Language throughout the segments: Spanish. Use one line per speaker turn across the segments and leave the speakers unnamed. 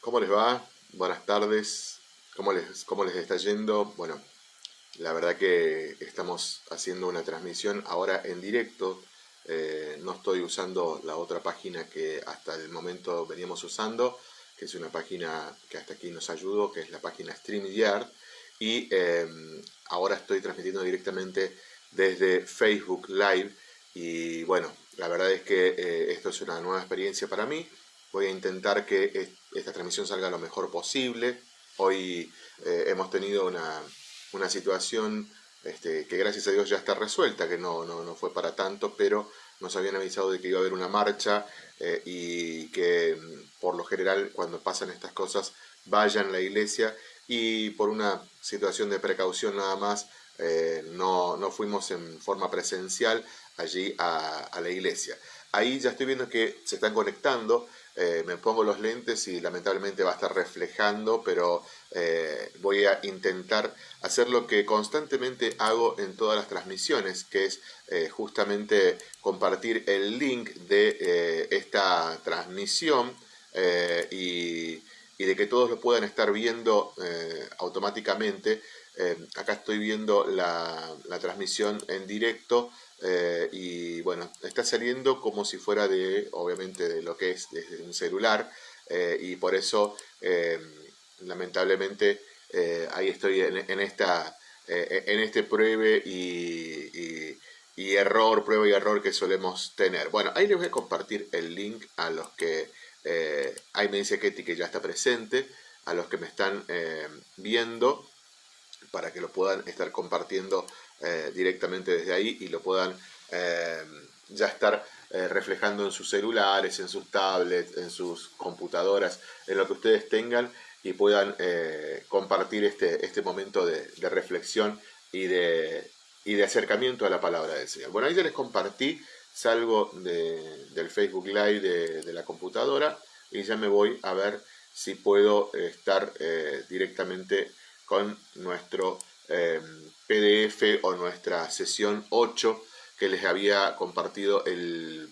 ¿Cómo les va? Buenas tardes. ¿Cómo les, ¿Cómo les está yendo? Bueno, la verdad que estamos haciendo una transmisión ahora en directo. Eh, no estoy usando la otra página que hasta el momento veníamos usando, que es una página que hasta aquí nos ayudó, que es la página StreamYard. Y em, ahora estoy transmitiendo directamente desde Facebook Live. Y bueno, la verdad es que eh, esto es una nueva experiencia para mí. Voy a intentar que esta transmisión salga lo mejor posible. Hoy eh, hemos tenido una, situación este, que gracias a Dios ya está resuelta, que no, no, fue para tanto, pero nos habían avisado de que iba a haber una marcha eh, y que mm, por lo general cuando pasan estas cosas vayan a la iglesia y por una situación de precaución nada más eh, no, no, fuimos en forma presencial allí a, a la iglesia. Ahí ya estoy viendo que se están conectando eh, me pongo los lentes y lamentablemente va a estar reflejando, pero eh, voy a intentar hacer lo que constantemente hago en todas las transmisiones, que es eh, justamente compartir el link de esta transmisión y, de que todos lo puedan estar viendo automáticamente. acá estoy viendo la, la transmisión en directo eh, y bueno, está saliendo como si fuera de, obviamente, de lo que es un celular eh, y por eso, eh, lamentablemente, ahí estoy en, esta, en este pruebe y, y, error, prueba y error que solemos tener. Bueno, ahí les voy a compartir el link a los que, ahí me dice Ketty que ya está presente, a los que me están viendo, para que lo puedan estar compartiendo eh, directamente desde ahí y lo puedan eh, ya estar eh, reflejando en sus celulares, en sus tablets, en sus computadoras, en lo que ustedes tengan y puedan compartir este, este momento de, reflexión y de, y de acercamiento a la palabra del Señor. Bueno, ahí ya les compartí, salgo del Facebook Live de, la computadora y ya me voy a ver si puedo estar directamente con nuestro PDF o nuestra sesión 8 que les había compartido el,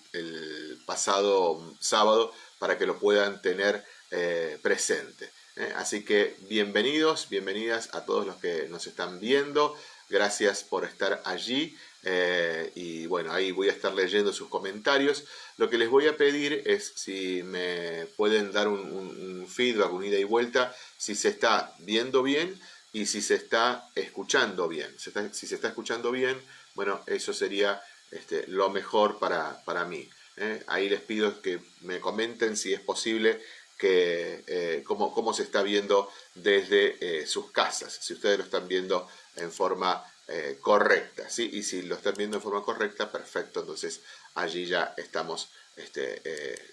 pasado sábado para que lo puedan tener eh, presente. ¿eh? Así que bienvenidos, bienvenidas a todos los que nos están viendo. Gracias por estar allí. Eh, y bueno, ahí voy a estar leyendo sus comentarios. Lo que les voy a pedir es si me pueden dar un, un feedback, un ida y vuelta, si se está viendo bien y si se está escuchando bien. Si, se está escuchando bien, bueno, eso sería este, lo mejor para, para mí. ¿eh? Ahí les pido que me comenten si es posible que eh, cómo, se está viendo desde eh, sus casas, si ustedes lo están viendo en forma correcta, ¿sí? Y si lo están viendo en forma correcta, perfecto, entonces allí ya estamos este,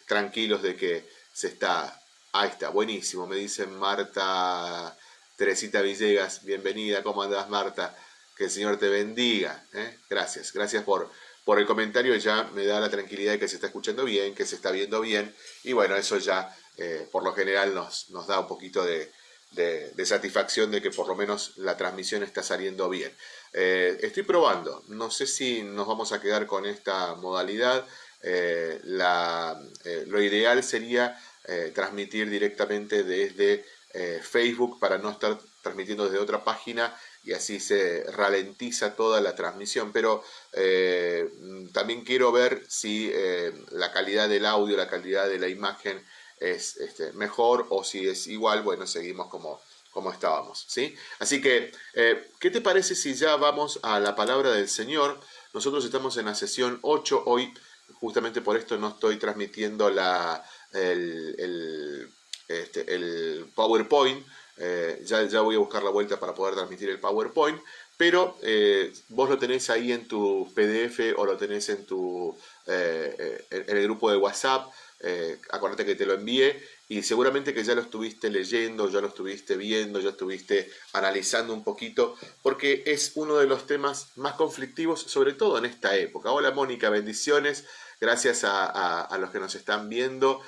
tranquilos de que se está... Ahí está, buenísimo, me dice Marta Teresita Villegas, bienvenida, ¿cómo andas Marta? Que el Señor te bendiga. ¿eh? Gracias, gracias por, por el comentario, ya me da la tranquilidad de que se está escuchando bien, que se está viendo bien, y bueno, eso ya eh, por lo general nos, nos da un poquito de, satisfacción de que por lo menos la transmisión está saliendo bien. Eh, estoy probando, no sé si nos vamos a quedar con esta modalidad, lo ideal sería transmitir directamente desde eh, Facebook para no estar transmitiendo desde otra página y así se ralentiza toda la transmisión. Pero eh, también quiero ver si eh, la calidad del audio, la calidad de la imagen es este, mejor o si es igual, bueno, seguimos como, como estábamos. ¿sí? Así que, ¿qué te parece si ya vamos a la palabra del Señor? Nosotros estamos en la sesión 8 hoy, justamente por esto no estoy transmitiendo la, el este, el PowerPoint. Eh, ya, ya voy a buscar la vuelta para poder transmitir el PowerPoint. Pero eh, vos lo tenés ahí en tu PDF o lo tenés en, tu, eh, en el grupo de WhatsApp. acuérdate que te lo envié y seguramente que ya lo estuviste leyendo, ya lo estuviste viendo, ya estuviste analizando un poquito, porque es uno de los temas más conflictivos, sobre todo en esta época. Hola Mónica, bendiciones, gracias a los que nos están viendo,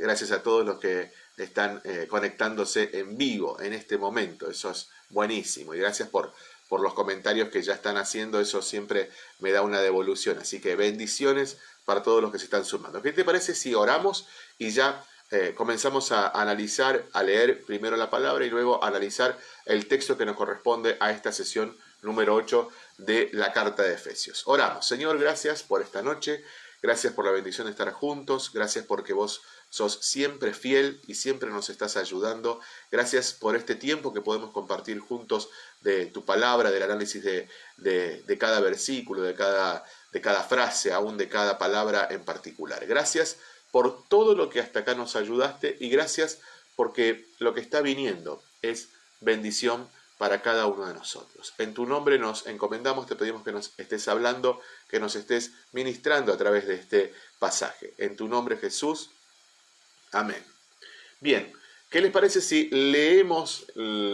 gracias a todos los que están eh, conectándose en vivo en este momento. Eso es buenísimo y gracias por, por los comentarios que ya están haciendo. Eso siempre me da una devolución. Así que bendiciones para todos los que se están sumando. ¿Qué te parece si oramos y ya eh, comenzamos a analizar, a leer primero la palabra y luego a analizar el texto que nos corresponde a esta sesión número 8 de la carta de Efesios. Oramos, Señor, gracias por esta noche, gracias por la bendición de estar juntos, gracias porque vos sos siempre fiel y siempre nos estás ayudando. Gracias por este tiempo que podemos compartir juntos de tu palabra, del análisis de, de, cada versículo, de cada, de cada frase, aún de cada palabra en particular. Gracias por todo lo que hasta acá nos ayudaste y gracias porque lo que está viniendo es bendición para cada uno de nosotros. En tu nombre nos encomendamos, te pedimos que nos estés hablando, que nos estés ministrando a través de este pasaje. En tu nombre Jesús, Amén. Bien, ¿qué les parece si leemos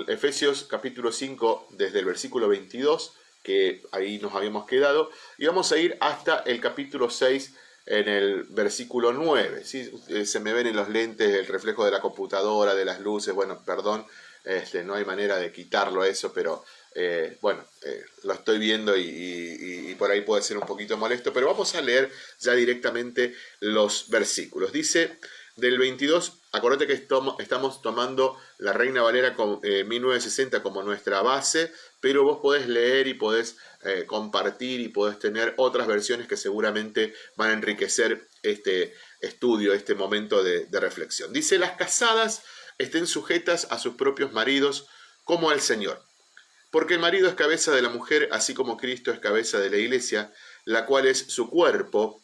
Efesios capítulo 5 desde el versículo 22, que ahí nos habíamos quedado, y vamos a ir hasta el capítulo 6 en el versículo 9. ¿sí? Eh, se me ven en los lentes el reflejo de la computadora, de las luces, bueno, perdón, este, no hay manera de quitarlo eso, pero eh, bueno, eh, lo estoy viendo y, por ahí puede ser un poquito molesto, pero vamos a leer ya directamente los versículos. Dice, del 22, acordate que estamos tomando la Reina Valera con, 1960 eh, como nuestra base, pero vos podés leer y podés eh, compartir y podés tener otras versiones que seguramente van a enriquecer este estudio, este momento de, de reflexión. Dice, las casadas estén sujetas a sus propios maridos como al Señor. Porque el marido es cabeza de la mujer, así como Cristo es cabeza de la iglesia, la cual es su cuerpo,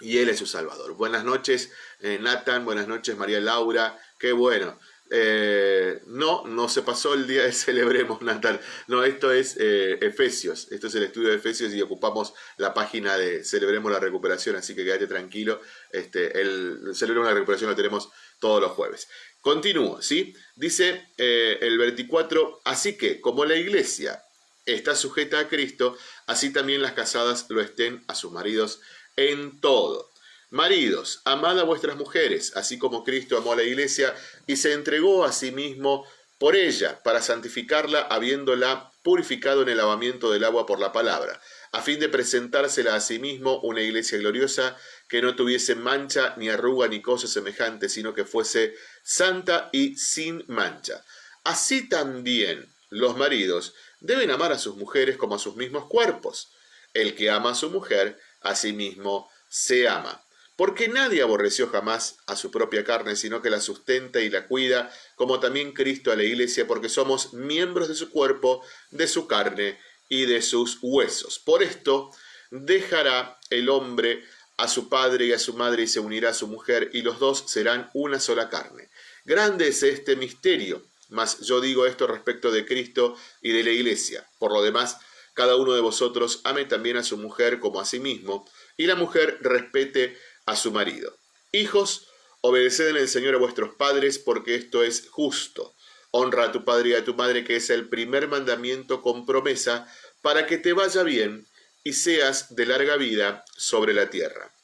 y Él es su Salvador. Buenas noches, eh, Nathan, buenas noches, María Laura, qué bueno. Eh, no, no se pasó el día de Celebremos, Nathan. No, esto es eh, Efesios, esto es el estudio de Efesios y ocupamos la página de Celebremos la Recuperación, así que quédate tranquilo. Este, el Celebremos la Recuperación lo tenemos todos los jueves. Continúo, ¿sí? Dice el 24, así que como la iglesia está sujeta a Cristo, así también las casadas lo estén a sus maridos en todo. Maridos, amad a vuestras mujeres, así como Cristo amó a la iglesia y se entregó a sí mismo por ella, para santificarla, habiéndola purificado en el lavamiento del agua por la palabra, a fin de presentársela a sí mismo una iglesia gloriosa, que no tuviese mancha, ni arruga, ni cosa semejante, sino que fuese santa y sin mancha. Así también los maridos deben amar a sus mujeres como a sus mismos cuerpos. El que ama a su mujer, asimismo se ama. Porque nadie aborreció jamás a su propia carne, sino que la sustenta y la cuida, como también Cristo a la iglesia, porque somos miembros de su cuerpo, de su carne y de sus huesos. Por esto dejará el hombre a su padre y a su madre y se unirá a su mujer, y los dos serán una sola carne. Grande es este misterio, mas yo digo esto respecto de Cristo y de la iglesia. Por lo demás, cada uno de vosotros ame también a su mujer como a sí mismo, y la mujer respete a su marido. Hijos, obedeced en el Señor a vuestros padres, porque esto es justo. Honra a tu padre y a tu madre, que es el primer mandamiento con promesa, para que te vaya bien y seas de larga vida sobre la tierra.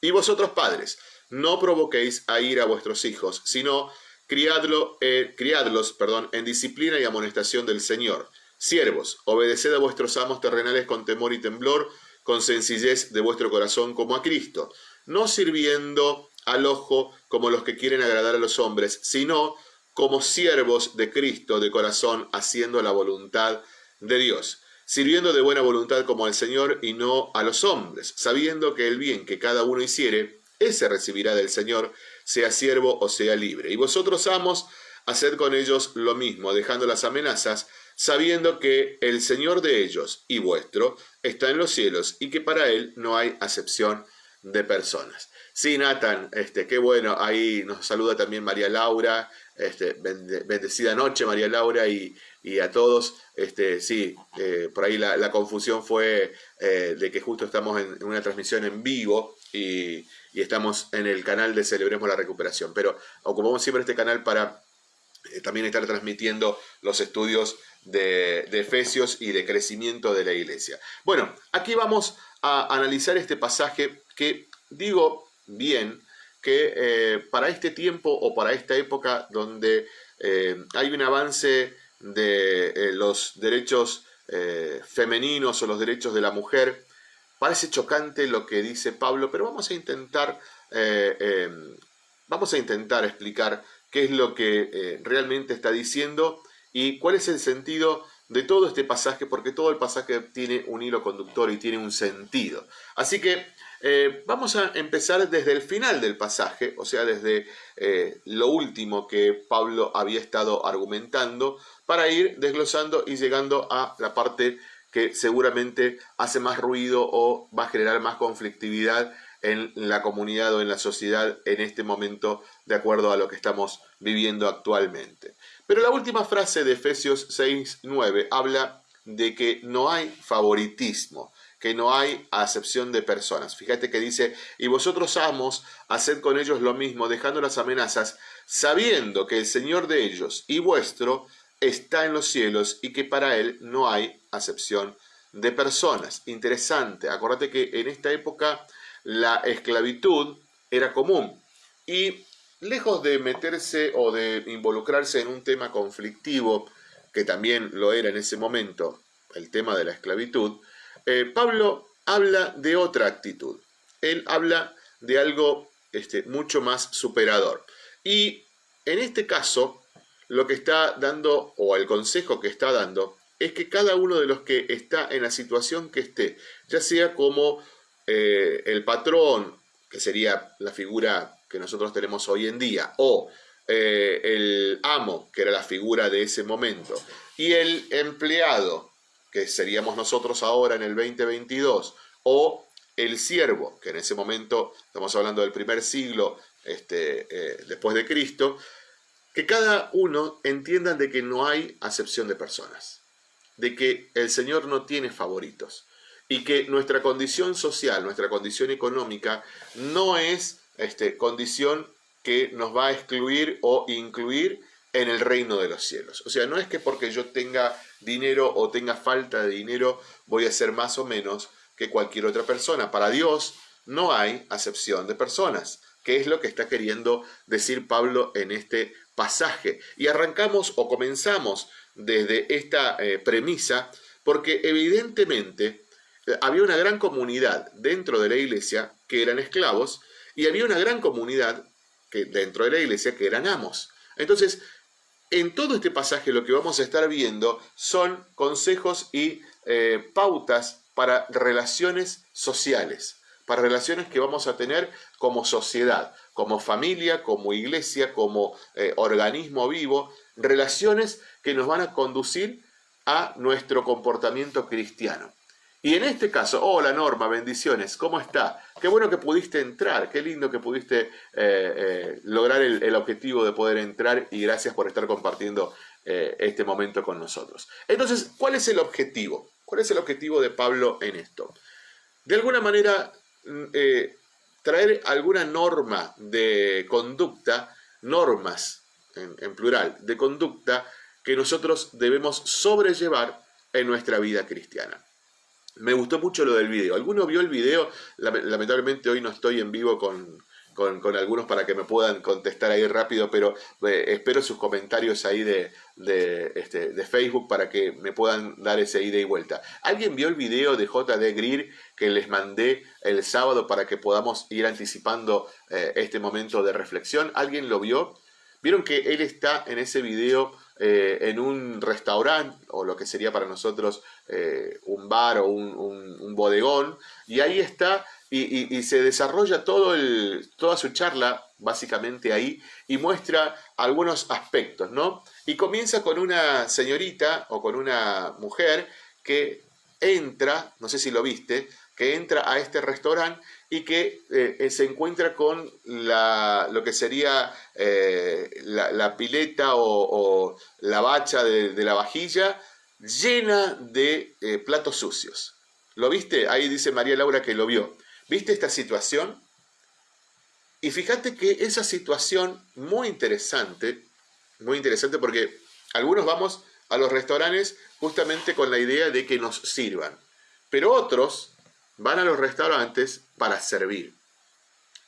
Y vosotros padres, no provoquéis a ir a vuestros hijos, sino criadlo, eh, criadlos perdón, en disciplina y amonestación del Señor Siervos, obedeced a vuestros amos terrenales con temor y temblor, con sencillez de vuestro corazón como a Cristo, no sirviendo al ojo como los que quieren agradar a los hombres, sino como siervos de Cristo de corazón, haciendo la voluntad de Dios, sirviendo de buena voluntad como al Señor y no a los hombres, sabiendo que el bien que cada uno hiciere, ese recibirá del Señor, sea siervo o sea libre. Y vosotros, amos, haced con ellos lo mismo, dejando las amenazas, sabiendo que el Señor de ellos y vuestro está en los cielos y que para Él no hay acepción de personas. Sí, Nathan, este, qué bueno, ahí nos saluda también María Laura, este, bendecida noche María Laura y, a todos, este, sí, eh, por ahí la, confusión fue eh, de que justo estamos en, una transmisión en vivo y, y, estamos en el canal de Celebremos la Recuperación, pero ocupamos siempre este canal para eh, también estar transmitiendo los estudios de, Efesios y de crecimiento de la iglesia. Bueno, aquí vamos a analizar este pasaje que digo bien que eh, para este tiempo o para esta época donde eh, hay un avance de los derechos femeninos o los derechos de la mujer, parece chocante lo que dice Pablo, pero vamos a intentar vamos a intentar explicar qué es lo que eh, realmente está diciendo y cuál es el sentido de todo este pasaje, porque todo el pasaje tiene un hilo conductor y tiene un sentido. Así que eh, vamos a empezar desde el final del pasaje, o sea, desde eh, lo último que Pablo había estado argumentando, para ir desglosando y llegando a la parte que seguramente hace más ruido o va a generar más conflictividad en la comunidad o en la sociedad en este momento, de acuerdo a lo que estamos viviendo actualmente. Pero la última frase de Efesios 6.9 habla de que no hay favoritismo, que no hay acepción de personas. Fíjate que dice, y vosotros amos, haced con ellos lo mismo, dejando las amenazas, sabiendo que el Señor de ellos y vuestro está en los cielos y que para Él no hay acepción de personas. Interesante, acuérdate que en esta época la esclavitud era común y lejos de meterse o de involucrarse en un tema conflictivo, que también lo era en ese momento, el tema de la esclavitud, eh, Pablo habla de otra actitud. Él habla de algo este, mucho más superador. Y en este caso, lo que está dando, o el consejo que está dando, es que cada uno de los que está en la situación que esté, ya sea como eh, el patrón, que sería la figura que nosotros tenemos hoy en día, o eh, el amo, que era la figura de ese momento, y el empleado, que seríamos nosotros ahora en el 2022, o el siervo, que en ese momento, estamos hablando del primer siglo este, eh, después de Cristo, que cada uno entiendan de que no hay acepción de personas, de que el Señor no tiene favoritos y que nuestra condición social, nuestra condición económica no es este, condición que nos va a excluir o incluir en el reino de los cielos. O sea, no es que porque yo tenga dinero o tenga falta de dinero voy a ser más o menos que cualquier otra persona. Para Dios no hay acepción de personas, que es lo que está queriendo decir Pablo en este pasaje. Y arrancamos o comenzamos desde esta eh, premisa porque evidentemente eh, había una gran comunidad dentro de la iglesia que eran esclavos y había una gran comunidad que, dentro de la iglesia que eran amos. Entonces, en todo este pasaje lo que vamos a estar viendo son consejos y eh, pautas para relaciones sociales, para relaciones que vamos a tener como sociedad, como familia, como iglesia, como eh, organismo vivo, relaciones que nos van a conducir a nuestro comportamiento cristiano. Y en este caso, hola Norma, bendiciones, ¿cómo está? Qué bueno que pudiste entrar, qué lindo que pudiste eh, eh, lograr el, objetivo de poder entrar y gracias por estar compartiendo eh, este momento con nosotros. Entonces, ¿cuál es el objetivo? ¿Cuál es el objetivo de Pablo en esto? De alguna manera, mm, traer alguna norma de conducta, normas en plural, de conducta que nosotros debemos sobrellevar en nuestra vida cristiana. Me gustó mucho lo del video. ¿Alguno vio el video? Lamentablemente hoy no estoy en vivo con, con, algunos para que me puedan contestar ahí rápido, pero eh, espero sus comentarios ahí de, de, este, de, Facebook para que me puedan dar ese ida y vuelta. ¿Alguien vio el video de JD Greer que les mandé el sábado para que podamos ir anticipando eh, este momento de reflexión? ¿Alguien lo vio? Vieron que él está en ese video eh, en un restaurante, o lo que sería para nosotros eh, un bar o un, bodegón, y ahí está, y, se desarrolla todo el, toda su charla básicamente ahí, y muestra algunos aspectos, ¿no? Y comienza con una señorita o con una mujer que entra, no sé si lo viste, que entra a este restaurante y que eh, se encuentra con la, lo que sería eh, la, pileta o, la bacha de, la vajilla llena de eh, platos sucios. ¿Lo viste? Ahí dice María Laura que lo vio. ¿Viste esta situación? Y fíjate que esa situación muy interesante, muy interesante porque algunos vamos a los restaurantes justamente con la idea de que nos sirvan, pero otros van a los restaurantes para servir.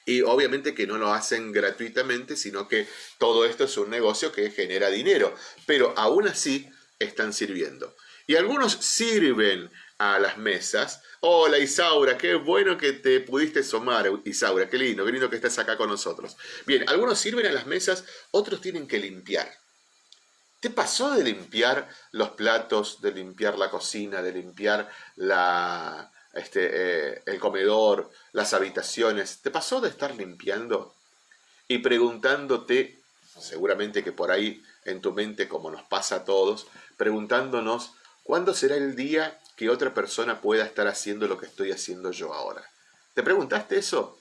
Y obviamente que no lo hacen gratuitamente, sino que todo esto es un negocio que genera dinero. Pero aún así están sirviendo. Y algunos sirven a las mesas. Hola Isaura, qué bueno que te pudiste sumar, Isaura, qué lindo, qué lindo que estás acá con nosotros. Bien, algunos sirven a las mesas, otros tienen que limpiar. ¿Te pasó de limpiar los platos, de limpiar la cocina, de limpiar la, este, eh, el comedor, las habitaciones? ¿Te pasó de estar limpiando y preguntándote, seguramente que por ahí en tu mente, como nos pasa a todos, preguntándonos, ¿cuándo será el día que otra persona pueda estar haciendo lo que estoy haciendo yo ahora? ¿Te preguntaste eso?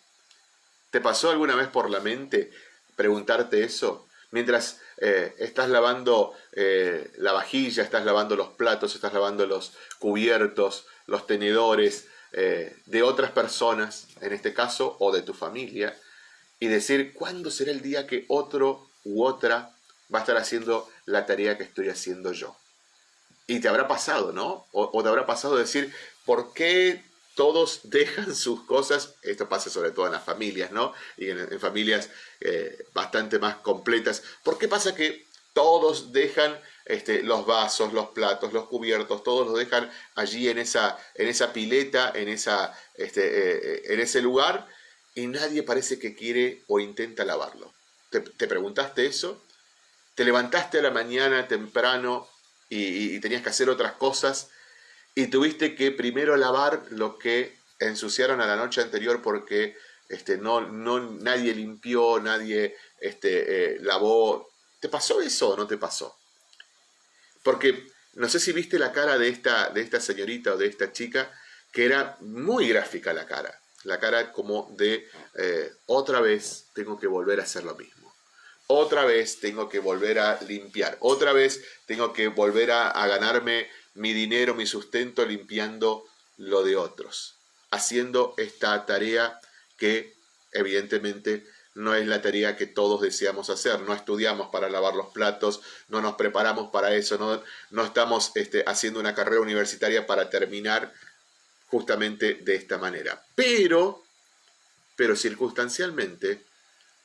¿Te pasó alguna vez por la mente preguntarte eso? Mientras eh, estás lavando eh, la vajilla, estás lavando los platos, estás lavando los cubiertos, los tenedores eh, de otras personas, en este caso, o de tu familia, y decir, ¿cuándo será el día que otro u otra va a estar haciendo la tarea que estoy haciendo yo? Y te habrá pasado, ¿no? O, te habrá pasado decir, ¿por qué todos dejan sus cosas? Esto pasa sobre todo en las familias, ¿no? Y en, familias eh, bastante más completas. ¿Por qué pasa que todos dejan este, los vasos, los platos, los cubiertos, todos los dejan allí en esa, en esa pileta, en, esa, este, eh, en ese lugar? y nadie parece que quiere o intenta lavarlo. ¿Te, preguntaste eso? ¿Te levantaste a la mañana temprano y, tenías que hacer otras cosas y tuviste que primero lavar lo que ensuciaron a la noche anterior porque este, no, no, nadie limpió, nadie este, eh, lavó? ¿Te pasó eso o no te pasó? Porque no sé si viste la cara de esta, de esta señorita o de esta chica, que era muy gráfica la cara la cara como de eh, otra vez tengo que volver a hacer lo mismo. Otra vez tengo que volver a limpiar. Otra vez tengo que volver a, ganarme mi dinero, mi sustento limpiando lo de otros. Haciendo esta tarea que evidentemente no es la tarea que todos deseamos hacer. No estudiamos para lavar los platos, no nos preparamos para eso, no, no estamos este, haciendo una carrera universitaria para terminar justamente de esta manera. Pero, pero circunstancialmente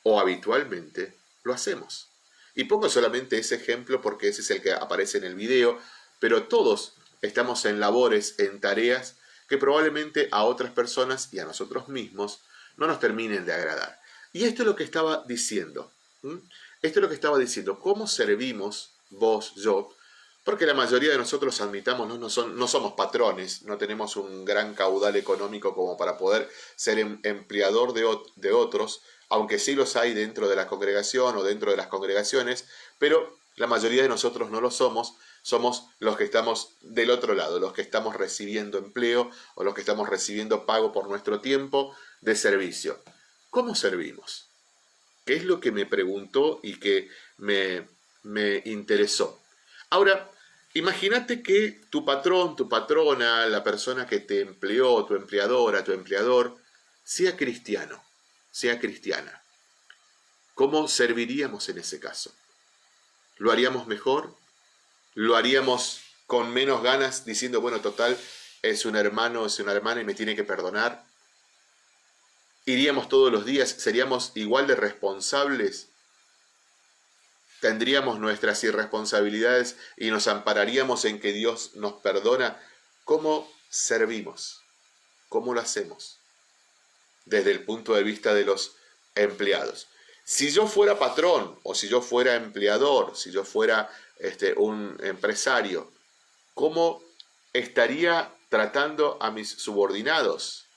o habitualmente lo hacemos. Y pongo solamente ese ejemplo porque ese es el que aparece en el video, pero todos estamos en labores, en tareas que probablemente a otras personas y a nosotros mismos no nos terminen de agradar. Y esto es lo que estaba diciendo. Esto es lo que estaba diciendo. ¿Cómo servimos vos, yo, porque la mayoría de nosotros, admitamos, no, son, no somos patrones, no tenemos un gran caudal económico como para poder ser em, empleador de, de otros, aunque sí los hay dentro de la congregación o dentro de las congregaciones, pero la mayoría de nosotros no lo somos, somos los que estamos del otro lado, los que estamos recibiendo empleo o los que estamos recibiendo pago por nuestro tiempo de servicio. ¿Cómo servimos? ¿Qué es lo que me preguntó y que me, me interesó? Ahora, imagínate que tu patrón, tu patrona, la persona que te empleó, tu empleadora, tu empleador, sea cristiano, sea cristiana. ¿Cómo serviríamos en ese caso? ¿Lo haríamos mejor? ¿Lo haríamos con menos ganas diciendo, bueno, total, es un hermano, es una hermana y me tiene que perdonar? ¿Iríamos todos los días? ¿Seríamos igual de responsables tendríamos nuestras irresponsabilidades y nos ampararíamos en que Dios nos perdona, ¿cómo servimos? ¿Cómo lo hacemos? Desde el punto de vista de los empleados. Si yo fuera patrón o si yo fuera empleador, si yo fuera este, un empresario, ¿cómo estaría tratando a mis subordinados?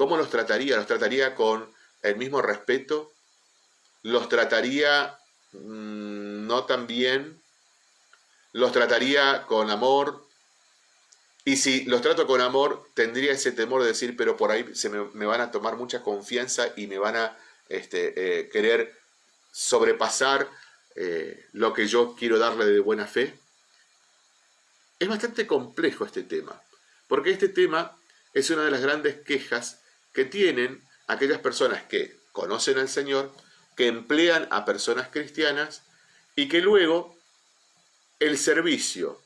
¿Cómo los trataría? ¿Los trataría con el mismo respeto? ¿Los trataría Mm, no tan bien, los trataría con amor, y si los trato con amor, tendría ese temor de decir, pero por ahí se me, van a tomar mucha confianza y me van a este, eh, querer sobrepasar eh, lo que yo quiero darle de buena fe. Es bastante complejo este tema, porque este tema es una de las grandes quejas que tienen aquellas personas que conocen al Señor, que emplean a personas cristianas y que luego el servicio,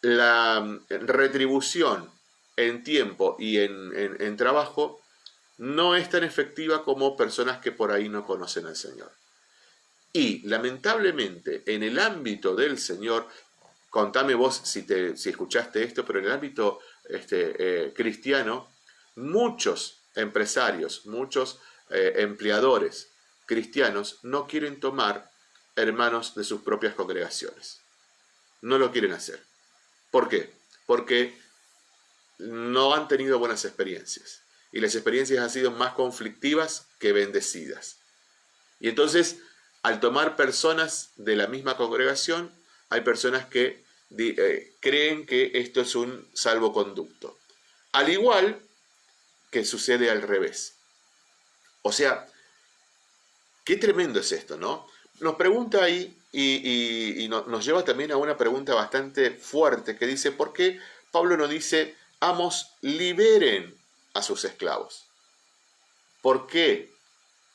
la mm, retribución en tiempo y en, trabajo no es tan efectiva como personas que por ahí no conocen al Señor. Y lamentablemente en el ámbito del Señor, contame vos si, te, si escuchaste esto, pero en el ámbito este, eh, cristiano, muchos empresarios, muchos eh, empleadores cristianos no quieren tomar hermanos de sus propias congregaciones. No lo quieren hacer. ¿Por qué? Porque no han tenido buenas experiencias. Y las experiencias han sido más conflictivas que bendecidas. Y entonces, al tomar personas de la misma congregación, hay personas que eh, creen que esto es un salvoconducto. Al igual que sucede al revés. O sea, qué tremendo es esto, ¿no? Nos pregunta ahí y, nos lleva también a una pregunta bastante fuerte que dice, ¿por qué Pablo no dice, amos, liberen a sus esclavos? ¿Por qué?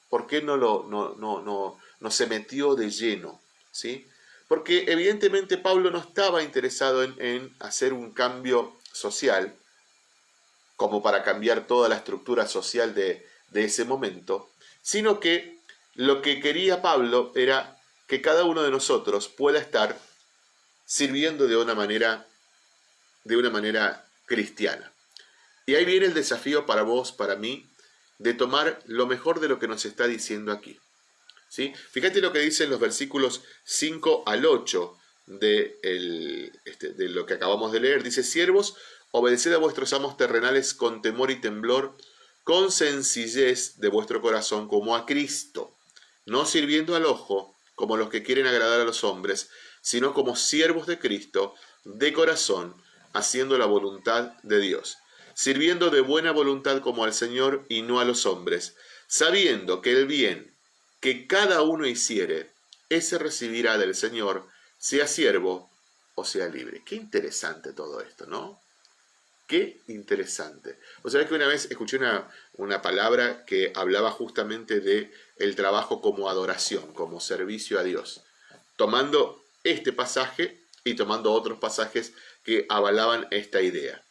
¿Por qué no, lo, no, no, no, se metió de lleno? ¿sí? Porque evidentemente Pablo no estaba interesado en, hacer un cambio social, como para cambiar toda la estructura social de, de ese momento, sino que lo que quería Pablo era que cada uno de nosotros pueda estar sirviendo de una manera, de una manera cristiana. Y ahí viene el desafío para vos, para mí, de tomar lo mejor de lo que nos está diciendo aquí. Fíjate lo que dicen los versículos 5 al 8 de, este, de lo que acabamos de leer. Dice, siervos, obedeced a vuestros amos terrenales con temor y temblor, con sencillez de vuestro corazón como a Cristo, no sirviendo al ojo como los que quieren agradar a los hombres, sino como siervos de Cristo, de corazón, haciendo la voluntad de Dios, sirviendo de buena voluntad como al Señor y no a los hombres, sabiendo que el bien que cada uno hiciere, ese recibirá del Señor, sea siervo o sea libre. Qué interesante todo esto, ¿no? Qué interesante. O sea, que una vez escuché una, una palabra que hablaba justamente de el trabajo como adoración, como servicio a Dios, tomando este pasaje y tomando otros pasajes que avalaban esta idea.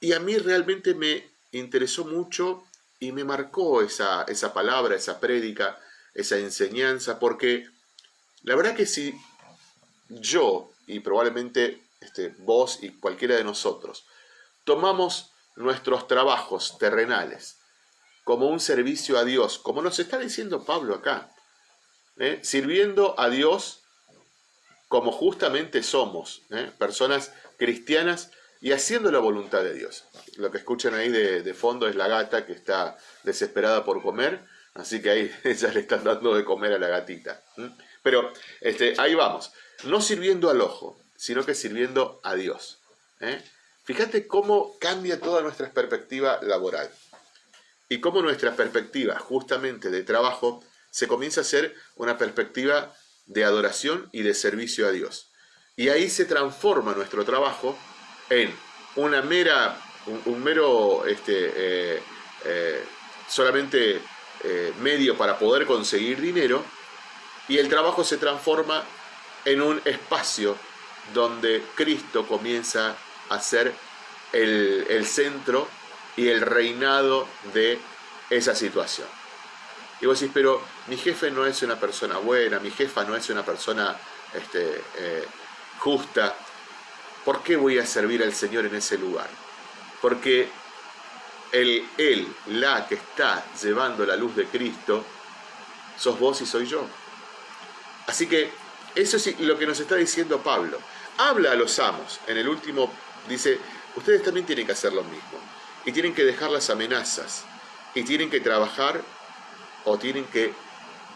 Y a mí realmente me interesó mucho y me marcó esa, esa palabra, esa prédica, esa enseñanza, porque la verdad que si yo y probablemente este, vos y cualquiera de nosotros tomamos nuestros trabajos terrenales como un servicio a Dios, como nos está diciendo Pablo acá, ¿eh? sirviendo a Dios como justamente somos, ¿eh? personas cristianas y haciendo la voluntad de Dios. Lo que escuchan ahí de, fondo es la gata que está desesperada por comer Así que ahí ya le están dando de comer a la gatita. Pero este, ahí vamos. No sirviendo al ojo, sino que sirviendo a Dios. ¿eh? Fíjate cómo cambia toda nuestra perspectiva laboral. Y cómo nuestra perspectiva justamente de trabajo se comienza a ser una perspectiva de adoración y de servicio a Dios. Y ahí se transforma nuestro trabajo en una mera, un, mero, este, eh, eh, solamente eh, medio para poder conseguir dinero y el trabajo se transforma en un espacio donde Cristo comienza a ser el, centro y el reinado de esa situación. Y vos decís, pero mi jefe no es una persona buena, mi jefa no es una persona este, eh, justa, ¿por qué voy a servir al Señor en ese lugar? Porque el él, la que está llevando la luz de Cristo, sos vos y soy yo. Así que eso es lo que nos está diciendo Pablo. Habla a los amos. En el último dice, ustedes también tienen que hacer lo mismo. Y tienen que dejar las amenazas. Y tienen que trabajar o tienen que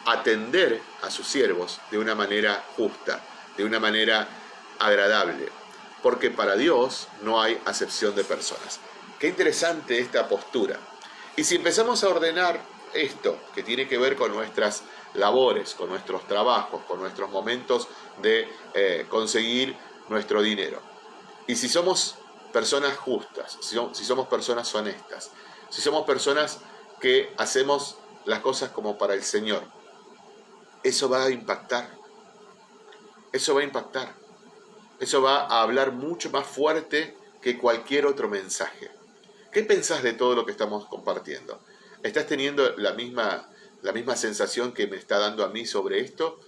atender a sus siervos de una manera justa, de una manera agradable. Porque para Dios no hay acepción de personas. Qué interesante esta postura. Y si empezamos a ordenar esto, que tiene que ver con nuestras labores, con nuestros trabajos, con nuestros momentos de eh, conseguir nuestro dinero. Y si somos personas justas, si, somos personas honestas, si somos personas que hacemos las cosas como para el Señor, eso va a impactar. Eso va a impactar. Eso va a hablar mucho más fuerte que cualquier otro mensaje. ¿Qué pensás de todo lo que estamos compartiendo? ¿Estás teniendo la misma, la misma sensación que me está dando a mí sobre esto?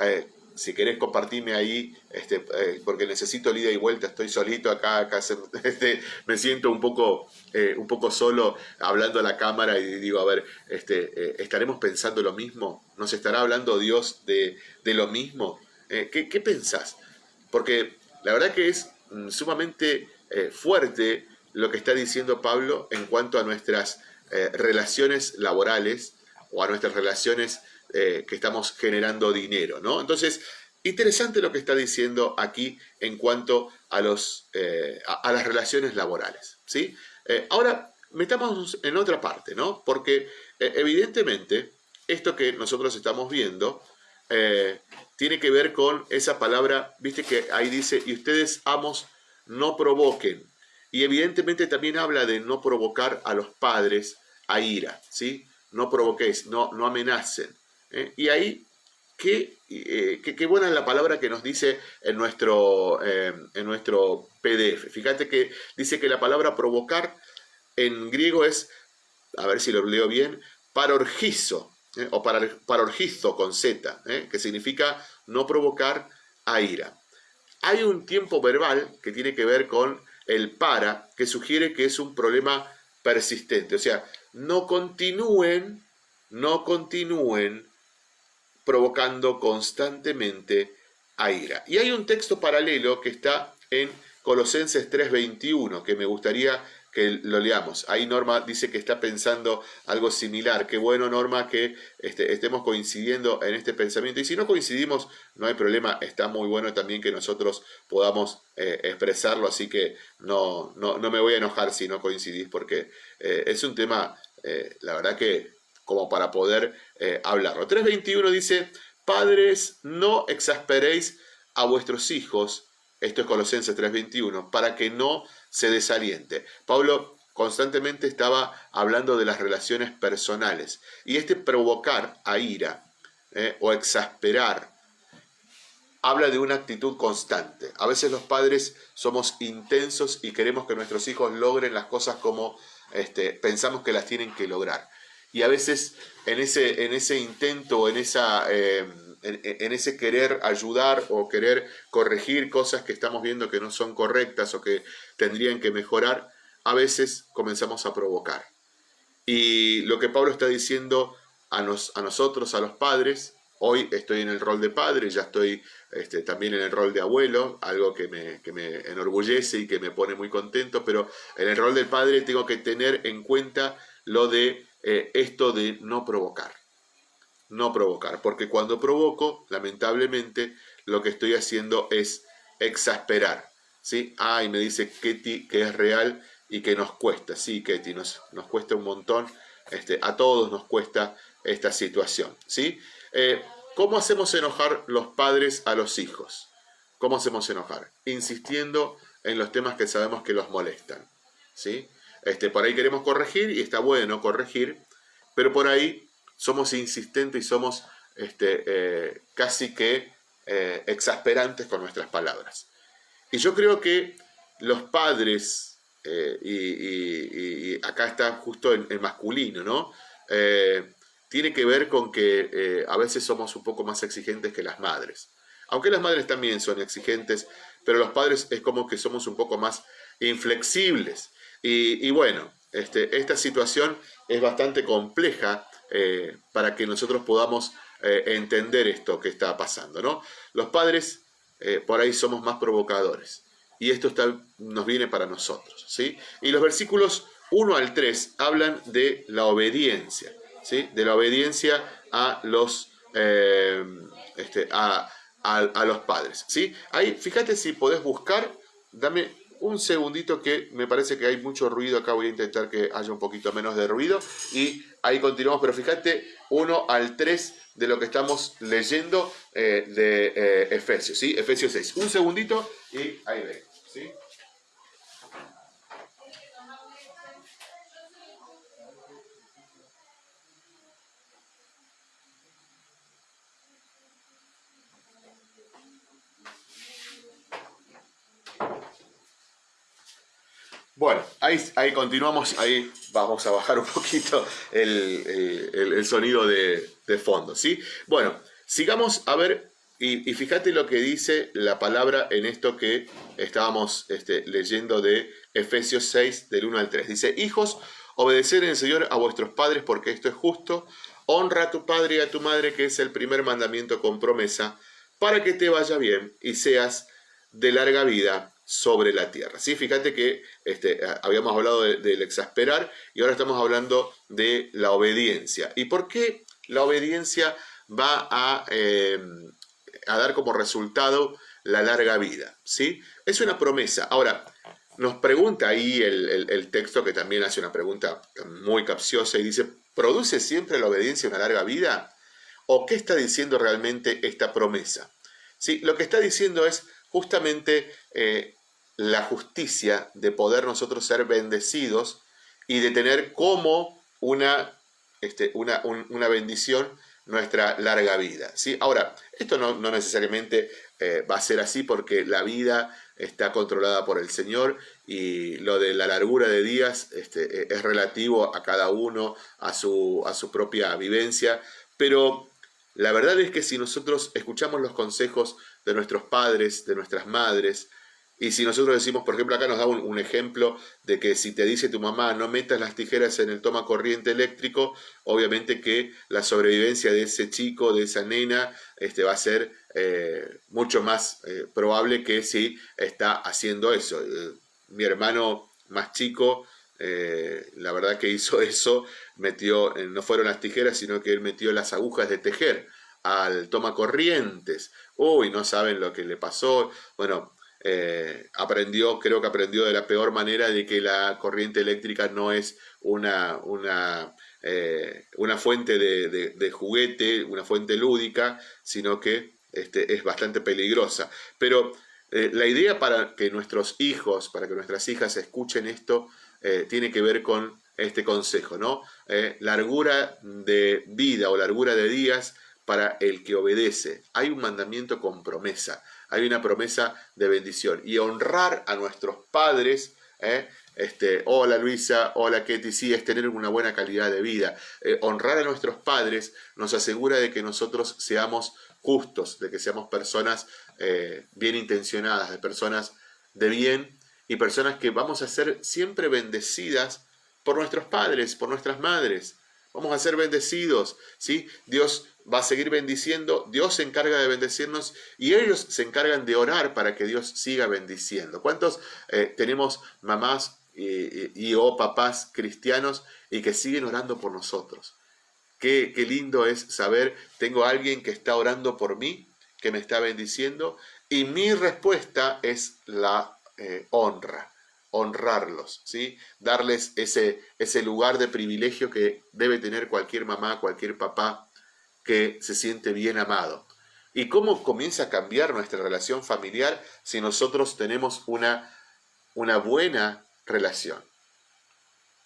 Eh, si querés compartirme ahí, este, eh, porque necesito el ida y vuelta, estoy solito acá, acá este, me siento un poco, eh, un poco solo hablando a la cámara y digo, a ver, este, eh, ¿estaremos pensando lo mismo? ¿Nos estará hablando Dios de, lo mismo? ¿qué, ¿qué, pensás? Porque la verdad que es mm, sumamente fuerte lo que está diciendo Pablo en cuanto a nuestras relaciones laborales o a nuestras relaciones eh, que estamos generando dinero, ¿no? Entonces, interesante lo que está diciendo aquí en cuanto a, los, eh, a, las relaciones laborales, ¿sí? Eh, ahora, metamos en otra parte, ¿no? Porque evidentemente esto que nosotros estamos viendo tiene que ver con esa palabra, viste que ahí dice, y ustedes amos no provoquen. Y evidentemente también habla de no provocar a los padres a ira, ¿sí? No provoquéis, no, no amenacen. ¿Eh? y ahí, eh, qué, buena es la palabra que nos dice en nuestro, eh, en nuestro PDF. Fíjate que dice que la palabra provocar en griego es, a ver si lo leo bien, parorgizo, o parorgizo con Z, que significa no provocar a ira. Hay un tiempo verbal que tiene que ver con el para, que sugiere que es un problema persistente. O sea, no continúen, no continúen provocando constantemente a ira. Y hay un texto paralelo que está en Colosenses 3:21 que me gustaría que lo leamos. Ahí Norma dice que está pensando algo similar. Qué bueno, Norma, que este, estemos coincidiendo en este pensamiento. Y si no coincidimos, no hay problema. Está muy bueno también que nosotros podamos eh, expresarlo. Así que no, no, me voy a enojar si no coincidís, porque eh, es un tema, eh, la verdad que como para poder eh, hablarlo. 3.21 dice, padres, no exasperéis a vuestros hijos, esto es Colosenses 3.21, para que no se desaliente. Pablo constantemente estaba hablando de las relaciones personales y este provocar a ira eh, o exasperar habla de una actitud constante. A veces los padres somos intensos y queremos que nuestros hijos logren las cosas como este, pensamos que las tienen que lograr y a veces en ese, en ese intento, en, esa, em, en, ese querer ayudar o querer corregir cosas que estamos viendo que no son correctas o que tendrían que mejorar, a veces comenzamos a provocar. Y lo que Pablo está diciendo a, nos, a nosotros, a los padres, hoy estoy en el rol de padre, ya estoy este, también en el rol de abuelo, algo que me, que me enorgullece y que me pone muy contento, pero en el rol del padre tengo que tener en cuenta lo de eh, esto de no provocar. No provocar, porque cuando provoco, lamentablemente, lo que estoy haciendo es exasperar. ¿sí? Ah, me dice Ketty que es real y que nos cuesta. Sí, Ketty, nos, nos cuesta un montón. Este, a todos nos cuesta esta situación. ¿sí? Eh, ¿Cómo hacemos enojar los padres a los hijos? ¿Cómo hacemos enojar? Insistiendo en los temas que sabemos que los molestan. ¿sí? Este, por ahí queremos corregir y está bueno corregir, pero por ahí somos insistentes y somos este, eh, casi que eh, exasperantes con nuestras palabras. Y yo creo que los padres, eh, y, acá está justo en, masculino, ¿no? tiene que ver con que a veces somos un poco más exigentes que las madres. Aunque las madres también son exigentes, pero los padres es como que somos un poco más inflexibles. Y, bueno, este, esta situación es bastante compleja eh, para que nosotros podamos eh, entender esto que está pasando. ¿no? Los padres eh, por ahí somos más provocadores y esto está, nos viene para nosotros. ¿sí? Y los versículos 1 al 3 hablan de la obediencia, ¿sí? de la obediencia a los, este, a, a, los padres. ¿sí? Ahí, fíjate si podés buscar, dame un segundito que me parece que hay mucho ruido acá, voy a intentar que haya un poquito menos de ruido y ahí continuamos, pero fíjate 1 al 3 de lo que estamos leyendo eh, de eh, Efesios, ¿sí? Efesios 6. Un segundito y ahí ve, ¿sí? Bueno, ahí, continuamos, ahí vamos a bajar un poquito el, sonido de, fondo, ¿sí? Bueno, sigamos a ver y, fíjate lo que dice la palabra en esto que estábamos este, leyendo de Efesios 6, del 1 al 3. Dice, hijos, obedecer en el Señor a vuestros padres porque esto es justo. Honra a tu padre y a tu madre, que es el primer mandamiento con promesa, para que te vaya bien y seas de larga vida sobre la tierra. ¿Sí? Fíjate que este, habíamos hablado del exasperar y ahora estamos hablando de la obediencia. ¿Y por qué la obediencia va a, eh, a dar como resultado la larga vida? ¿sí? Es una promesa. Ahora, nos pregunta ahí el, el, texto que también hace una pregunta muy capciosa y dice, ¿produce siempre la obediencia una larga vida? ¿O qué está diciendo realmente esta promesa? ¿Sí? Lo que está diciendo es justamente eh, la justicia de poder nosotros ser bendecidos y de tener como una, este, una, una bendición nuestra larga vida. ¿sí? Ahora, esto no, no necesariamente eh, va a ser así porque la vida está controlada por el Señor y lo de la largura de días este, e, es relativo a cada uno, a su, a su propia vivencia, pero la verdad es que si nosotros escuchamos los consejos de nuestros padres, de nuestras madres, y si nosotros decimos, por ejemplo, acá nos da un, ejemplo de que si te dice tu mamá no metas las tijeras en el toma corriente eléctrico, obviamente que la sobrevivencia de ese chico, de esa nena, este, va a ser eh, mucho más eh, probable que si está haciendo eso. Eh, mi hermano más chico, la verdad que hizo eso, metió, no fueron las tijeras, sino que él metió las agujas de tejer al toma corrientes. Uy, no saben lo que le pasó. Bueno, eh, aprendió, creo que aprendió de la peor manera de que la corriente eléctrica no es una, una, eh, una fuente de, juguete, una fuente lúdica, sino que este, es bastante peligrosa. Pero eh, la idea para que nuestros hijos, para que nuestras hijas escuchen esto, tiene que ver con este consejo, ¿no? largura de vida o largura de días para el que obedece. Hay un mandamiento con promesa hay una promesa de bendición. Y honrar a nuestros padres, ¿eh? este, hola Luisa, hola Ketty, sí, es tener una buena calidad de vida. Eh, honrar a nuestros padres nos asegura de que nosotros seamos justos, de que seamos personas eh, bien intencionadas, de personas de bien y personas que vamos a ser siempre bendecidas por nuestros padres, por nuestras madres. Vamos a ser bendecidos, ¿sí? Dios va a seguir bendiciendo, Dios se encarga de bendecirnos y ellos se encargan de orar para que Dios siga bendiciendo. ¿Cuántos eh, tenemos mamás y, o papás cristianos y que siguen orando por nosotros? Qué, qué lindo es saber, tengo a alguien que está orando por mí, que me está bendiciendo, y mi respuesta es la eh, honra honrarlos, ¿sí? darles ese, ese lugar de privilegio que debe tener cualquier mamá, cualquier papá que se siente bien amado. ¿Y cómo comienza a cambiar nuestra relación familiar si nosotros tenemos una, una buena relación?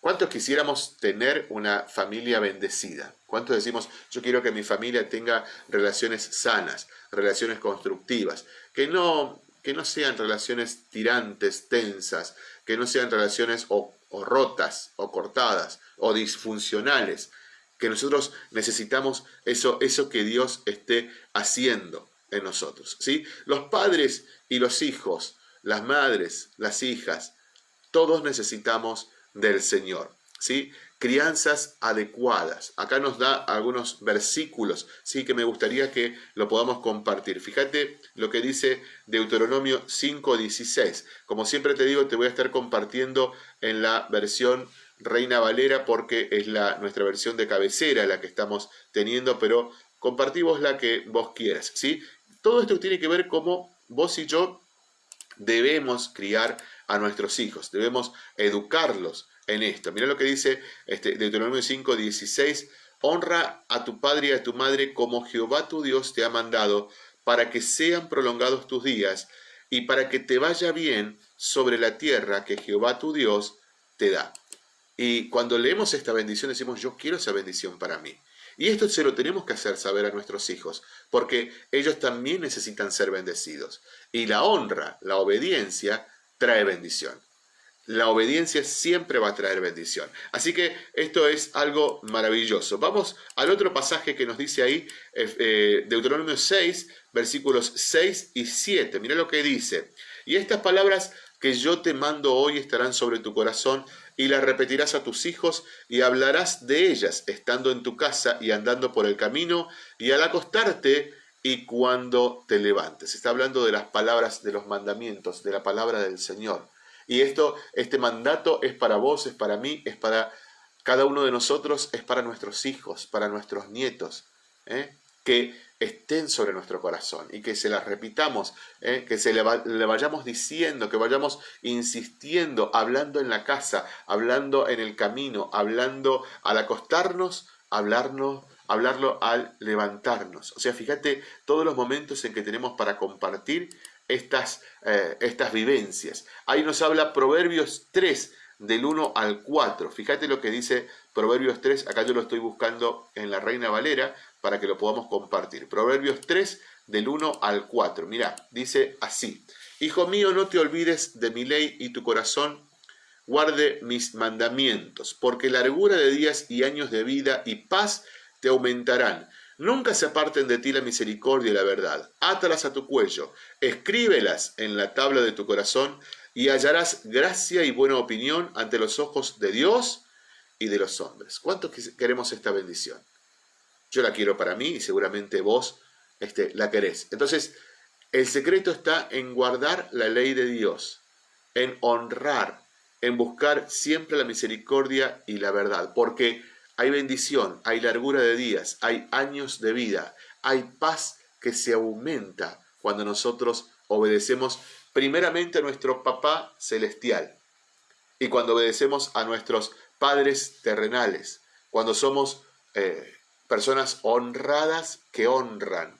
¿Cuántos quisiéramos tener una familia bendecida? ¿Cuántos decimos, yo quiero que mi familia tenga relaciones sanas, relaciones constructivas, que no, que no sean relaciones tirantes, tensas, que no sean relaciones o rotas, o cortadas, o disfuncionales, que nosotros necesitamos eso, eso que Dios esté haciendo en nosotros. ¿sí? Los padres y los hijos, las madres, las hijas, todos necesitamos del Señor. ¿sí? Crianzas adecuadas. Acá nos da algunos versículos ¿sí? que me gustaría que lo podamos compartir. Fíjate lo que dice Deuteronomio 5.16. Como siempre te digo, te voy a estar compartiendo en la versión Reina Valera porque es la, nuestra versión de cabecera la que estamos teniendo, pero compartimos la que vos quieras. ¿sí? Todo esto tiene que ver cómo vos y yo debemos criar a nuestros hijos, debemos educarlos en esto. Mira lo que dice este, Deuteronomio 5, 16, honra a tu padre y a tu madre como Jehová tu Dios te ha mandado, para que sean prolongados tus días y para que te vaya bien sobre la tierra que Jehová tu Dios te da. Y cuando leemos esta bendición decimos, yo quiero esa bendición para mí. Y esto se lo tenemos que hacer saber a nuestros hijos, porque ellos también necesitan ser bendecidos. Y la honra, la obediencia, trae bendición. la obediencia siempre va a traer bendición. Así que esto es algo maravilloso. Vamos al otro pasaje que nos dice ahí, eh, Deuteronomio 6, versículos 6 y 7. Mira lo que dice. Y estas palabras que yo te mando hoy estarán sobre tu corazón y las repetirás a tus hijos y hablarás de ellas estando en tu casa y andando por el camino y al acostarte y cuando te levantes. Está hablando de las palabras, de los mandamientos, de la palabra del Señor. Y esto, este mandato es para vos, es para mí, es para cada uno de nosotros, es para nuestros hijos, para nuestros nietos, ¿eh? Que estén sobre nuestro corazón y que se las repitamos, ¿eh? que se le, vayamos diciendo, que vayamos insistiendo, hablando en la casa, hablando en el camino, hablando al acostarnos, hablarnos hablarlo al levantarnos. O sea, fíjate todos los momentos en que tenemos para compartir estas, eh, estas vivencias. Ahí nos habla Proverbios 3, del 1 al 4. Fíjate lo que dice Proverbios 3, acá yo lo estoy buscando en la Reina Valera para que lo podamos compartir. Proverbios 3, del 1 al 4. Mira, dice así. Hijo mío, no te olvides de mi ley y tu corazón guarde mis mandamientos, porque largura de días y años de vida y paz te aumentarán. Nunca se aparten de ti la misericordia y la verdad. Átalas a tu cuello, escríbelas en la tabla de tu corazón y hallarás gracia y buena opinión ante los ojos de Dios y de los hombres. ¿Cuánto queremos esta bendición? Yo la quiero para mí y seguramente vos este, la querés. Entonces, el secreto está en guardar la ley de Dios, en honrar, en buscar siempre la misericordia y la verdad, porque hay bendición, hay largura de días, hay años de vida, hay paz que se aumenta cuando nosotros obedecemos primeramente a nuestro papá celestial y cuando obedecemos a nuestros padres terrenales, cuando somos eh, personas honradas que honran.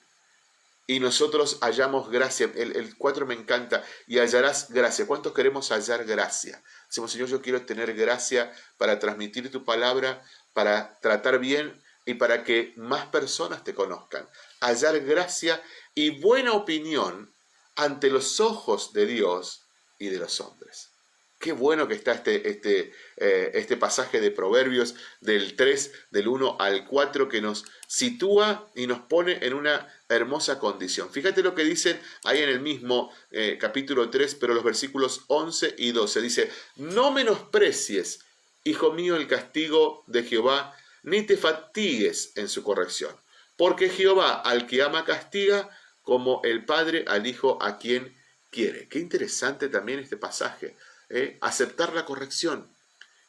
Y nosotros hallamos gracia. El, el 4 me encanta. Y hallarás gracia. ¿Cuántos queremos hallar gracia? Decimos, Señor, yo quiero tener gracia para transmitir tu palabra para tratar bien y para que más personas te conozcan. Hallar gracia y buena opinión ante los ojos de Dios y de los hombres. Qué bueno que está este, este, eh, este pasaje de Proverbios del 3, del 1 al 4, que nos sitúa y nos pone en una hermosa condición. Fíjate lo que dicen ahí en el mismo eh, capítulo 3, pero los versículos 11 y 12. Dice, no menosprecies Hijo mío, el castigo de Jehová, ni te fatigues en su corrección, porque Jehová al que ama castiga, como el Padre al Hijo a quien quiere. Qué interesante también este pasaje, ¿eh? aceptar la corrección,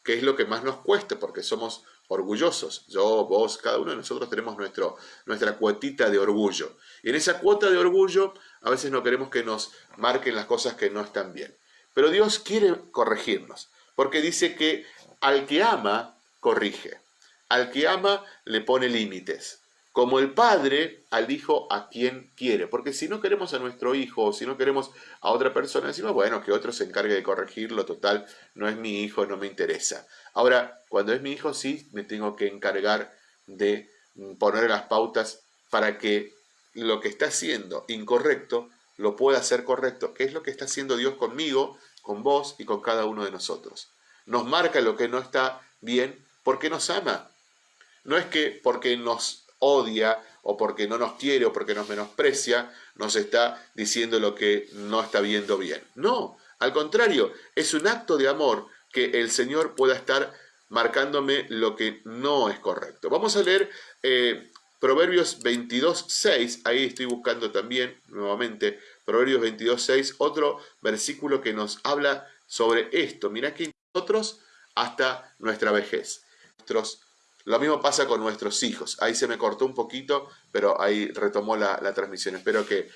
que es lo que más nos cuesta, porque somos orgullosos. Yo, vos, cada uno de nosotros tenemos nuestra cuotita de orgullo. Y en esa cuota de orgullo a veces no queremos que nos marquen las cosas que no están bien. Pero Dios quiere corregirnos, porque dice que al que ama, corrige. Al que ama, le pone límites. Como el padre al hijo a quien quiere. Porque si no queremos a nuestro hijo o si no queremos a otra persona, decimos, bueno, que otro se encargue de corregirlo, total, no es mi hijo, no me interesa. Ahora, cuando es mi hijo, sí me tengo que encargar de poner las pautas para que lo que está haciendo incorrecto lo pueda hacer correcto, que es lo que está haciendo Dios conmigo, con vos y con cada uno de nosotros nos marca lo que no está bien porque nos ama. No es que porque nos odia o porque no nos quiere o porque nos menosprecia, nos está diciendo lo que no está viendo bien. No, al contrario, es un acto de amor que el Señor pueda estar marcándome lo que no es correcto. Vamos a leer eh, Proverbios 22, 6, ahí estoy buscando también nuevamente Proverbios 22, 6, otro versículo que nos habla sobre esto. Mira que nosotros hasta nuestra vejez. Lo mismo pasa con nuestros hijos. Ahí se me cortó un poquito, pero ahí retomó la, transmisión. Espero que,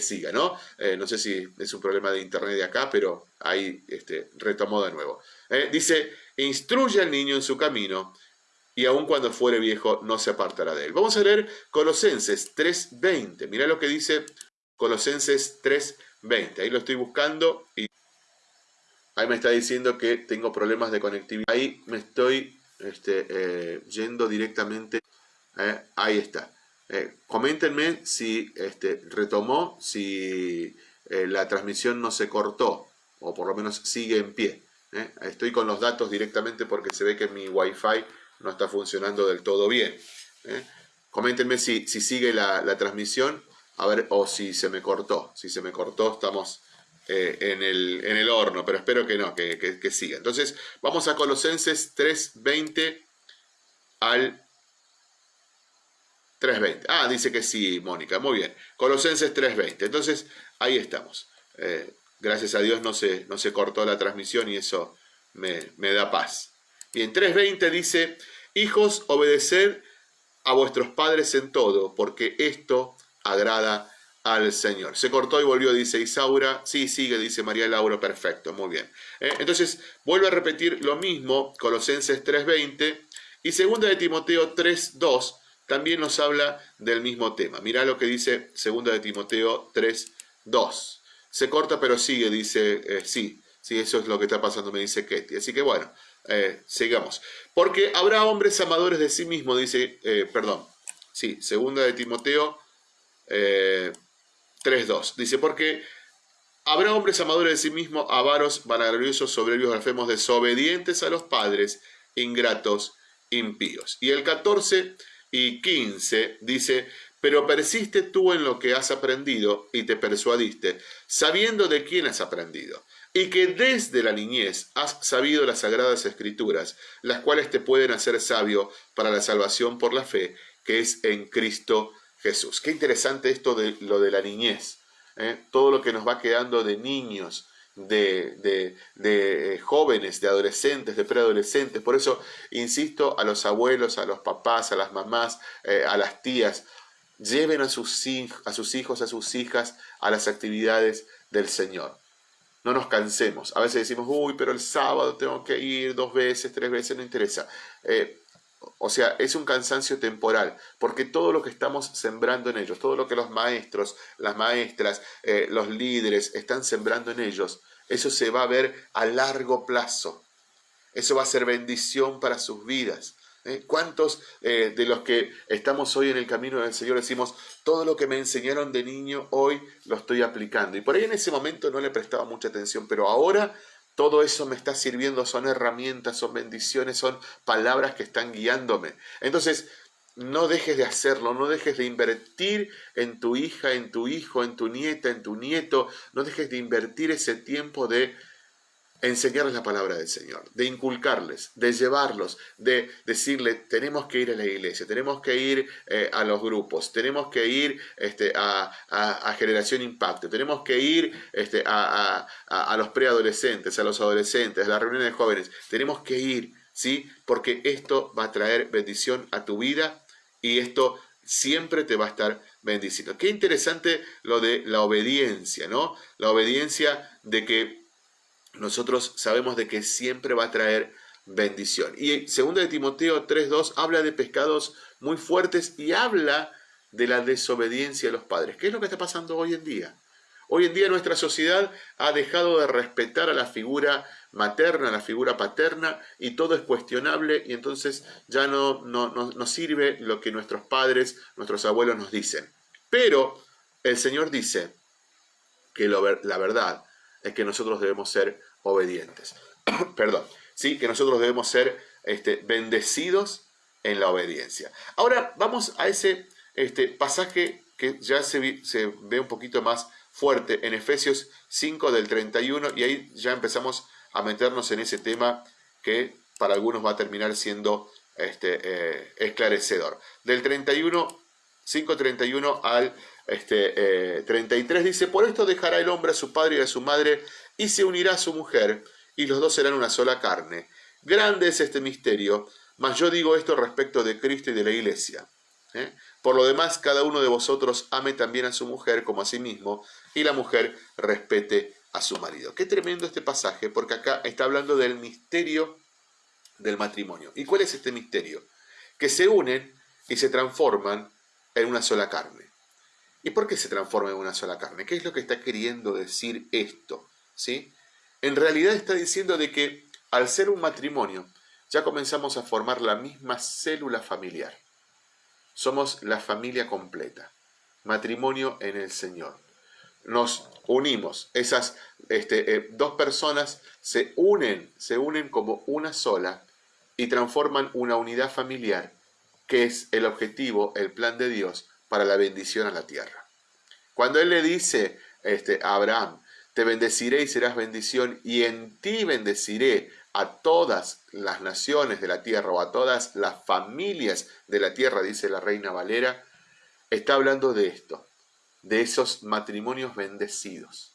siga, ¿no? Eh, no sé si es un problema de internet de acá, pero ahí este, retomó de nuevo. Eh, dice, instruye al niño en su camino y aun cuando fuere viejo no se apartará de él. Vamos a leer Colosenses 3.20. Mira lo que dice Colosenses 3.20. Ahí lo estoy buscando y Ahí me está diciendo que tengo problemas de conectividad. Ahí me estoy este, eh, yendo directamente. Eh, ahí está. Eh, coméntenme si este, retomó, si la transmisión no se cortó, o por lo menos sigue en pie. ¿eh? Estoy con los datos directamente porque se ve que mi Wi-Fi no está funcionando del todo bien. ¿eh? Coméntenme si, si sigue la, transmisión, a ver, o si se me cortó. Si se me cortó, estamos eh, en, el, en, el, horno, pero espero que no, que, que, siga. Entonces, vamos a Colosenses 3.20 al 3.20. Ah, dice que sí, Mónica, muy bien. Colosenses 3.20. Entonces, ahí estamos. Eh, gracias a Dios no se, no se cortó la transmisión y eso me, me da paz. Bien, 3.20 dice, hijos, obedeced a vuestros padres en todo, porque esto agrada al Señor. Se cortó y volvió, dice Isaura. Sí, sigue, dice María Laura. Perfecto, muy bien. Eh, entonces, vuelvo a repetir lo mismo, Colosenses 3.20 y segunda de Timoteo 3.2 también nos habla del mismo tema. Mirá lo que dice segunda de Timoteo 3.2. Se corta pero sigue, dice, eh, sí, sí, eso es lo que está pasando, me dice Ketty. Así que bueno, eh, sigamos. Porque habrá hombres amadores de sí mismos, dice, perdón, sí, segunda de Timoteo 3.2. Dice, porque habrá hombres amadores de sí mismos, avaros, vanagloriosos, soberbios, blasfemos, desobedientes a los padres, ingratos, impíos. Y el 14 y 15 dice, pero persiste tú en lo que has aprendido y te persuadiste, sabiendo de quién has aprendido, y que desde la niñez has sabido las sagradas escrituras, las cuales te pueden hacer sabio para la salvación por la fe que es en Cristo Jesús. Qué interesante esto de lo de la niñez, ¿eh? todo lo que nos va quedando de niños, de, de, jóvenes, de adolescentes, de preadolescentes. Por eso insisto a los abuelos, a los papás, a las mamás, eh, a las tías, lleven a sus, a sus hijos, a sus hijas a las actividades del Señor. No nos cansemos. A veces decimos, uy, pero el sábado tengo que ir dos veces, tres veces, no interesa. Eh, o sea, es un cansancio temporal, porque todo lo que estamos sembrando en ellos, todo lo que los maestros, las maestras, eh, los líderes están sembrando en ellos, eso se va a ver a largo plazo. Eso va a ser bendición para sus vidas. ¿eh? ¿Cuántos eh, de los que estamos hoy en el camino del Señor decimos, todo lo que me enseñaron de niño hoy lo estoy aplicando? Y por ahí en ese momento no le prestaba mucha atención, pero ahora todo eso me está sirviendo, son herramientas, son bendiciones, son palabras que están guiándome. Entonces, no dejes de hacerlo, no dejes de invertir en tu hija, en tu hijo, en tu nieta, en tu nieto, no dejes de invertir ese tiempo de enseñarles la palabra del Señor, de inculcarles, de llevarlos, de decirle, tenemos que ir a la iglesia, tenemos que ir eh, a los grupos, tenemos que ir este, a, Generación Impacto, tenemos que ir este, a, los preadolescentes, a los adolescentes, a las reuniones de jóvenes, tenemos que ir, ¿sí? Porque esto va a traer bendición a tu vida y esto siempre te va a estar bendiciendo. Qué interesante lo de la obediencia, ¿no? La obediencia de que nosotros sabemos de que siempre va a traer bendición. Y segundo de Timoteo 3.2 habla de pescados muy fuertes y habla de la desobediencia de los padres. ¿Qué es lo que está pasando hoy en día? Hoy en día nuestra sociedad ha dejado de respetar a la figura materna, a la figura paterna, y todo es cuestionable y entonces ya no, no, sirve lo que nuestros padres, nuestros abuelos nos dicen. Pero el Señor dice que la verdad es que nosotros debemos ser obedientes. Perdón, sí, que nosotros debemos ser este, bendecidos en la obediencia. Ahora vamos a ese este, pasaje que ya se, se ve un poquito más fuerte en Efesios 5 del 31 y ahí ya empezamos a meternos en ese tema que para algunos va a terminar siendo este, eh, esclarecedor. Del 31, 5.31 al este, 33 eh, dice, por esto dejará el hombre a su padre y a su madre y se unirá a su mujer, y los dos serán una sola carne. Grande es este misterio, mas yo digo esto respecto de Cristo y de la iglesia. ¿eh? Por lo demás, cada uno de vosotros ame también a su mujer como a sí mismo, y la mujer respete a su marido. Qué tremendo este pasaje, porque acá está hablando del misterio del matrimonio. ¿Y cuál es este misterio? Que se unen y se transforman en una sola carne. ¿Y por qué se transforma en una sola carne? ¿Qué es lo que está queriendo decir esto? ¿sí? En realidad está diciendo de que al ser un matrimonio ya comenzamos a formar la misma célula familiar. Somos la familia completa, matrimonio en el Señor. nos unimos, esas este, eh, dos personas se unen, se unen como una sola y transforman una unidad familiar, que es el objetivo, el plan de Dios para la bendición a la tierra. Cuando Él le dice este, a Abraham, te bendeciré y serás bendición, y en ti bendeciré a todas las naciones de la tierra o a todas las familias de la tierra, dice la reina Valera, está hablando de esto, de esos matrimonios bendecidos.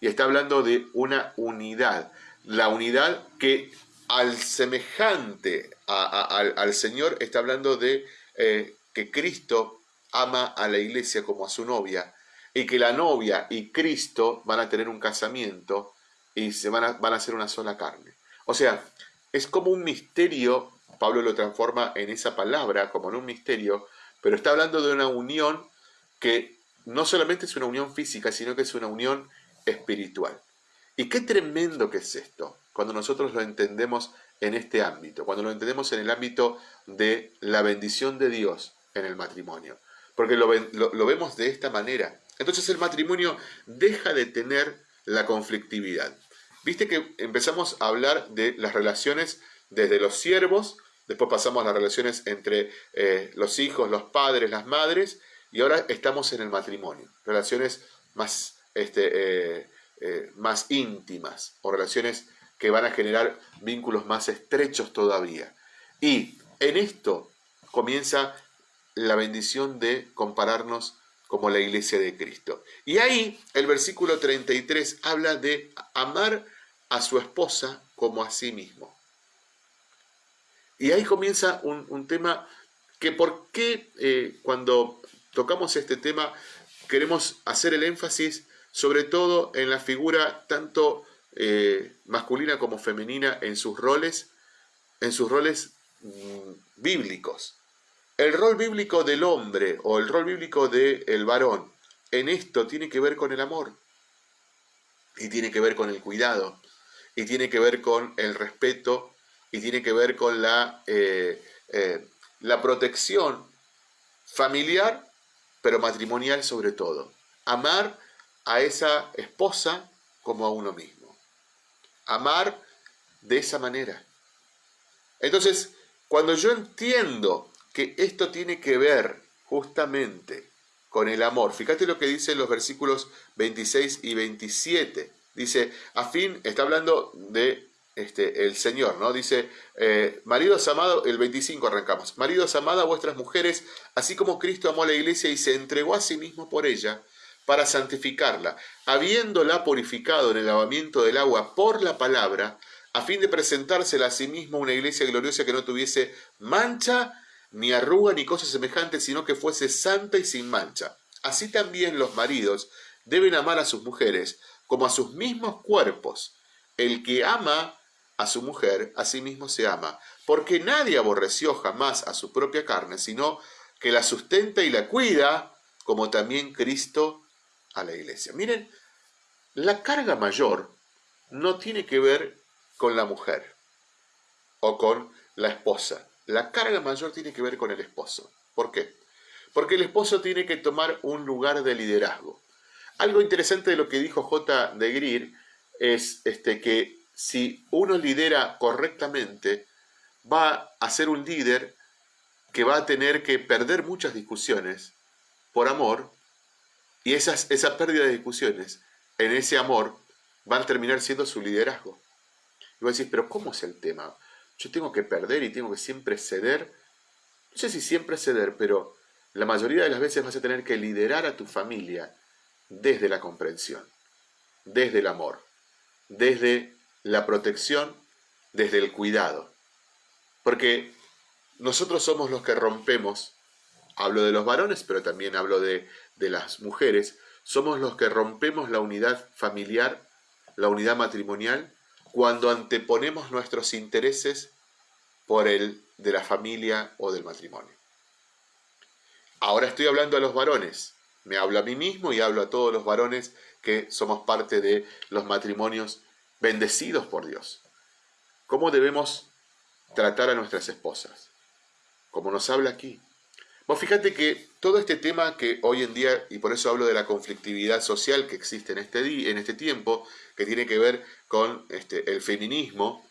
Y está hablando de una unidad, la unidad que al semejante al, Señor está hablando de eh, que Cristo ama a la iglesia como a su novia y que la novia y Cristo van a tener un casamiento y se van a, van a ser una sola carne. O sea, es como un misterio, Pablo lo transforma en esa palabra como en un misterio, pero está hablando de una unión que no solamente es una unión física, sino que es una unión espiritual. Y qué tremendo que es esto, cuando nosotros lo entendemos en este ámbito, cuando lo entendemos en el ámbito de la bendición de Dios en el matrimonio, porque lo, lo vemos de esta manera. Entonces el matrimonio deja de tener la conflictividad. Viste que empezamos a hablar de las relaciones desde los siervos, después pasamos a las relaciones entre eh, los hijos, los padres, las madres, y ahora estamos en el matrimonio, relaciones más, este, eh, eh, más íntimas o relaciones que van a generar vínculos más estrechos todavía. Y en esto comienza la bendición de compararnos como la iglesia de Cristo. Y ahí el versículo 33 habla de amar a su esposa como a sí mismo. Y ahí comienza un, tema que por qué eh, cuando tocamos este tema queremos hacer el énfasis sobre todo en la figura tanto eh, masculina como femenina en sus roles, en sus roles mm, bíblicos. El rol bíblico del hombre o el rol bíblico del varón en esto tiene que ver con el amor y tiene que ver con el cuidado y tiene que ver con el respeto y tiene que ver con la, eh, eh, la protección familiar, pero matrimonial sobre todo. Amar a esa esposa como a uno mismo. Amar de esa manera. Entonces, cuando yo entiendo que esto tiene que ver justamente con el amor. Fíjate lo que dicen los versículos 26 y 27. Dice, a fin, está hablando de este, el Señor, ¿no? Dice, eh, maridos amados, el 25 arrancamos, maridos amados a vuestras mujeres, así como Cristo amó a la iglesia y se entregó a sí mismo por ella, para santificarla, habiéndola purificado en el lavamiento del agua por la palabra, a fin de presentársela a sí mismo una iglesia gloriosa que no tuviese mancha ni arruga ni cosas semejantes, sino que fuese santa y sin mancha. Así también los maridos deben amar a sus mujeres como a sus mismos cuerpos. El que ama a su mujer, a sí mismo se ama, porque nadie aborreció jamás a su propia carne, sino que la sustenta y la cuida, como también Cristo a la iglesia. Miren, la carga mayor no tiene que ver con la mujer o con la esposa. La carga mayor tiene que ver con el esposo. ¿Por qué? Porque el esposo tiene que tomar un lugar de liderazgo. Algo interesante de lo que dijo J. de Greer es este, que si uno lidera correctamente, va a ser un líder que va a tener que perder muchas discusiones por amor, y esas, esa pérdida de discusiones en ese amor van a terminar siendo su liderazgo. Y vos decís, pero ¿cómo es el tema? Yo tengo que perder y tengo que siempre ceder. No sé si siempre ceder, pero la mayoría de las veces vas a tener que liderar a tu familia desde la comprensión, desde el amor, desde la protección, desde el cuidado. Porque nosotros somos los que rompemos, hablo de los varones, pero también hablo de, de las mujeres, somos los que rompemos la unidad familiar, la unidad matrimonial, cuando anteponemos nuestros intereses por el de la familia o del matrimonio. Ahora estoy hablando a los varones, me hablo a mí mismo y hablo a todos los varones que somos parte de los matrimonios bendecidos por Dios. ¿Cómo debemos tratar a nuestras esposas? Como nos habla aquí. Vos fíjate que todo este tema que hoy en día, y por eso hablo de la conflictividad social que existe en este, día, en este tiempo, que tiene que ver con este, el feminismo,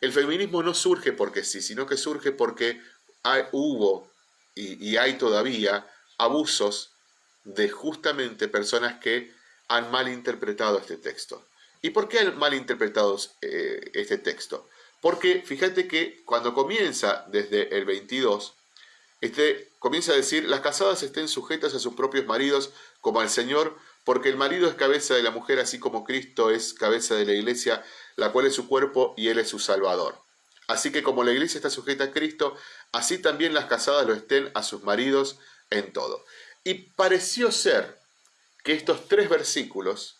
el feminismo no surge porque sí, sino que surge porque hay, hubo y, y hay todavía abusos de justamente personas que han malinterpretado este texto. ¿Y por qué han malinterpretado eh, este texto? Porque fíjate que cuando comienza desde el 22, este, comienza a decir, las casadas estén sujetas a sus propios maridos como al Señor, porque el marido es cabeza de la mujer, así como Cristo es cabeza de la iglesia, la cual es su cuerpo y Él es su Salvador. Así que como la iglesia está sujeta a Cristo, así también las casadas lo estén a sus maridos en todo. Y pareció ser que estos tres versículos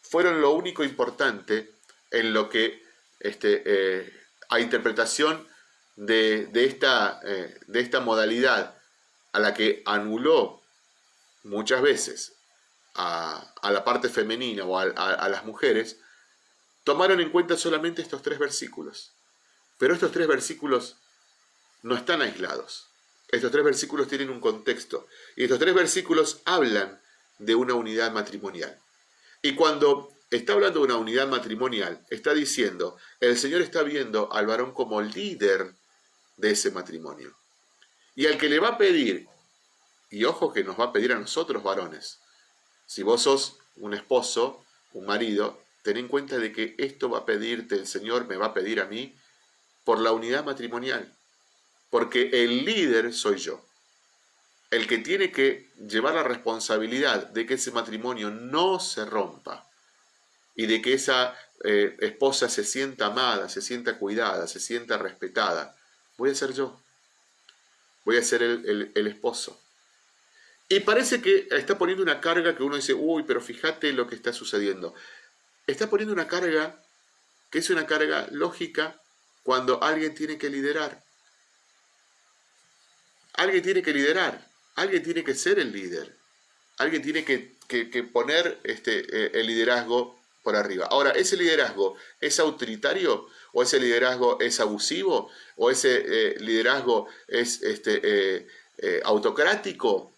fueron lo único importante en lo que este, eh, a interpretación de, esta, eh, de, esta, modalidad a la que anuló muchas veces a, la parte femenina o a las mujeres, tomaron en cuenta solamente estos tres versículos. Pero estos tres versículos no están aislados. Estos tres versículos tienen un contexto. Y estos tres versículos hablan de una unidad matrimonial. Y cuando está hablando de una unidad matrimonial, está diciendo, el Señor está viendo al varón como líder de ese matrimonio. Y al que le va a pedir, y ojo que nos va a pedir a nosotros varones, si vos sos un esposo, un marido, ten en cuenta de que esto va a pedirte el Señor, me va a pedir a mí, por la unidad matrimonial. Porque el líder soy yo. El que tiene que llevar la responsabilidad de que ese matrimonio no se rompa y de que esa eh, esposa se sienta amada, se sienta cuidada, se sienta respetada, voy a ser yo. Voy a ser el, el esposo. Y parece que está poniendo una carga que uno dice, uy, pero fíjate lo que está sucediendo. Está poniendo una carga que es una carga lógica cuando alguien tiene que liderar. Alguien tiene que liderar, alguien tiene que ser el líder, alguien tiene que, poner este, eh, el liderazgo por arriba. Ahora, ¿ese liderazgo es autoritario o ese liderazgo es abusivo o ese eh, liderazgo es este, eh, autocrático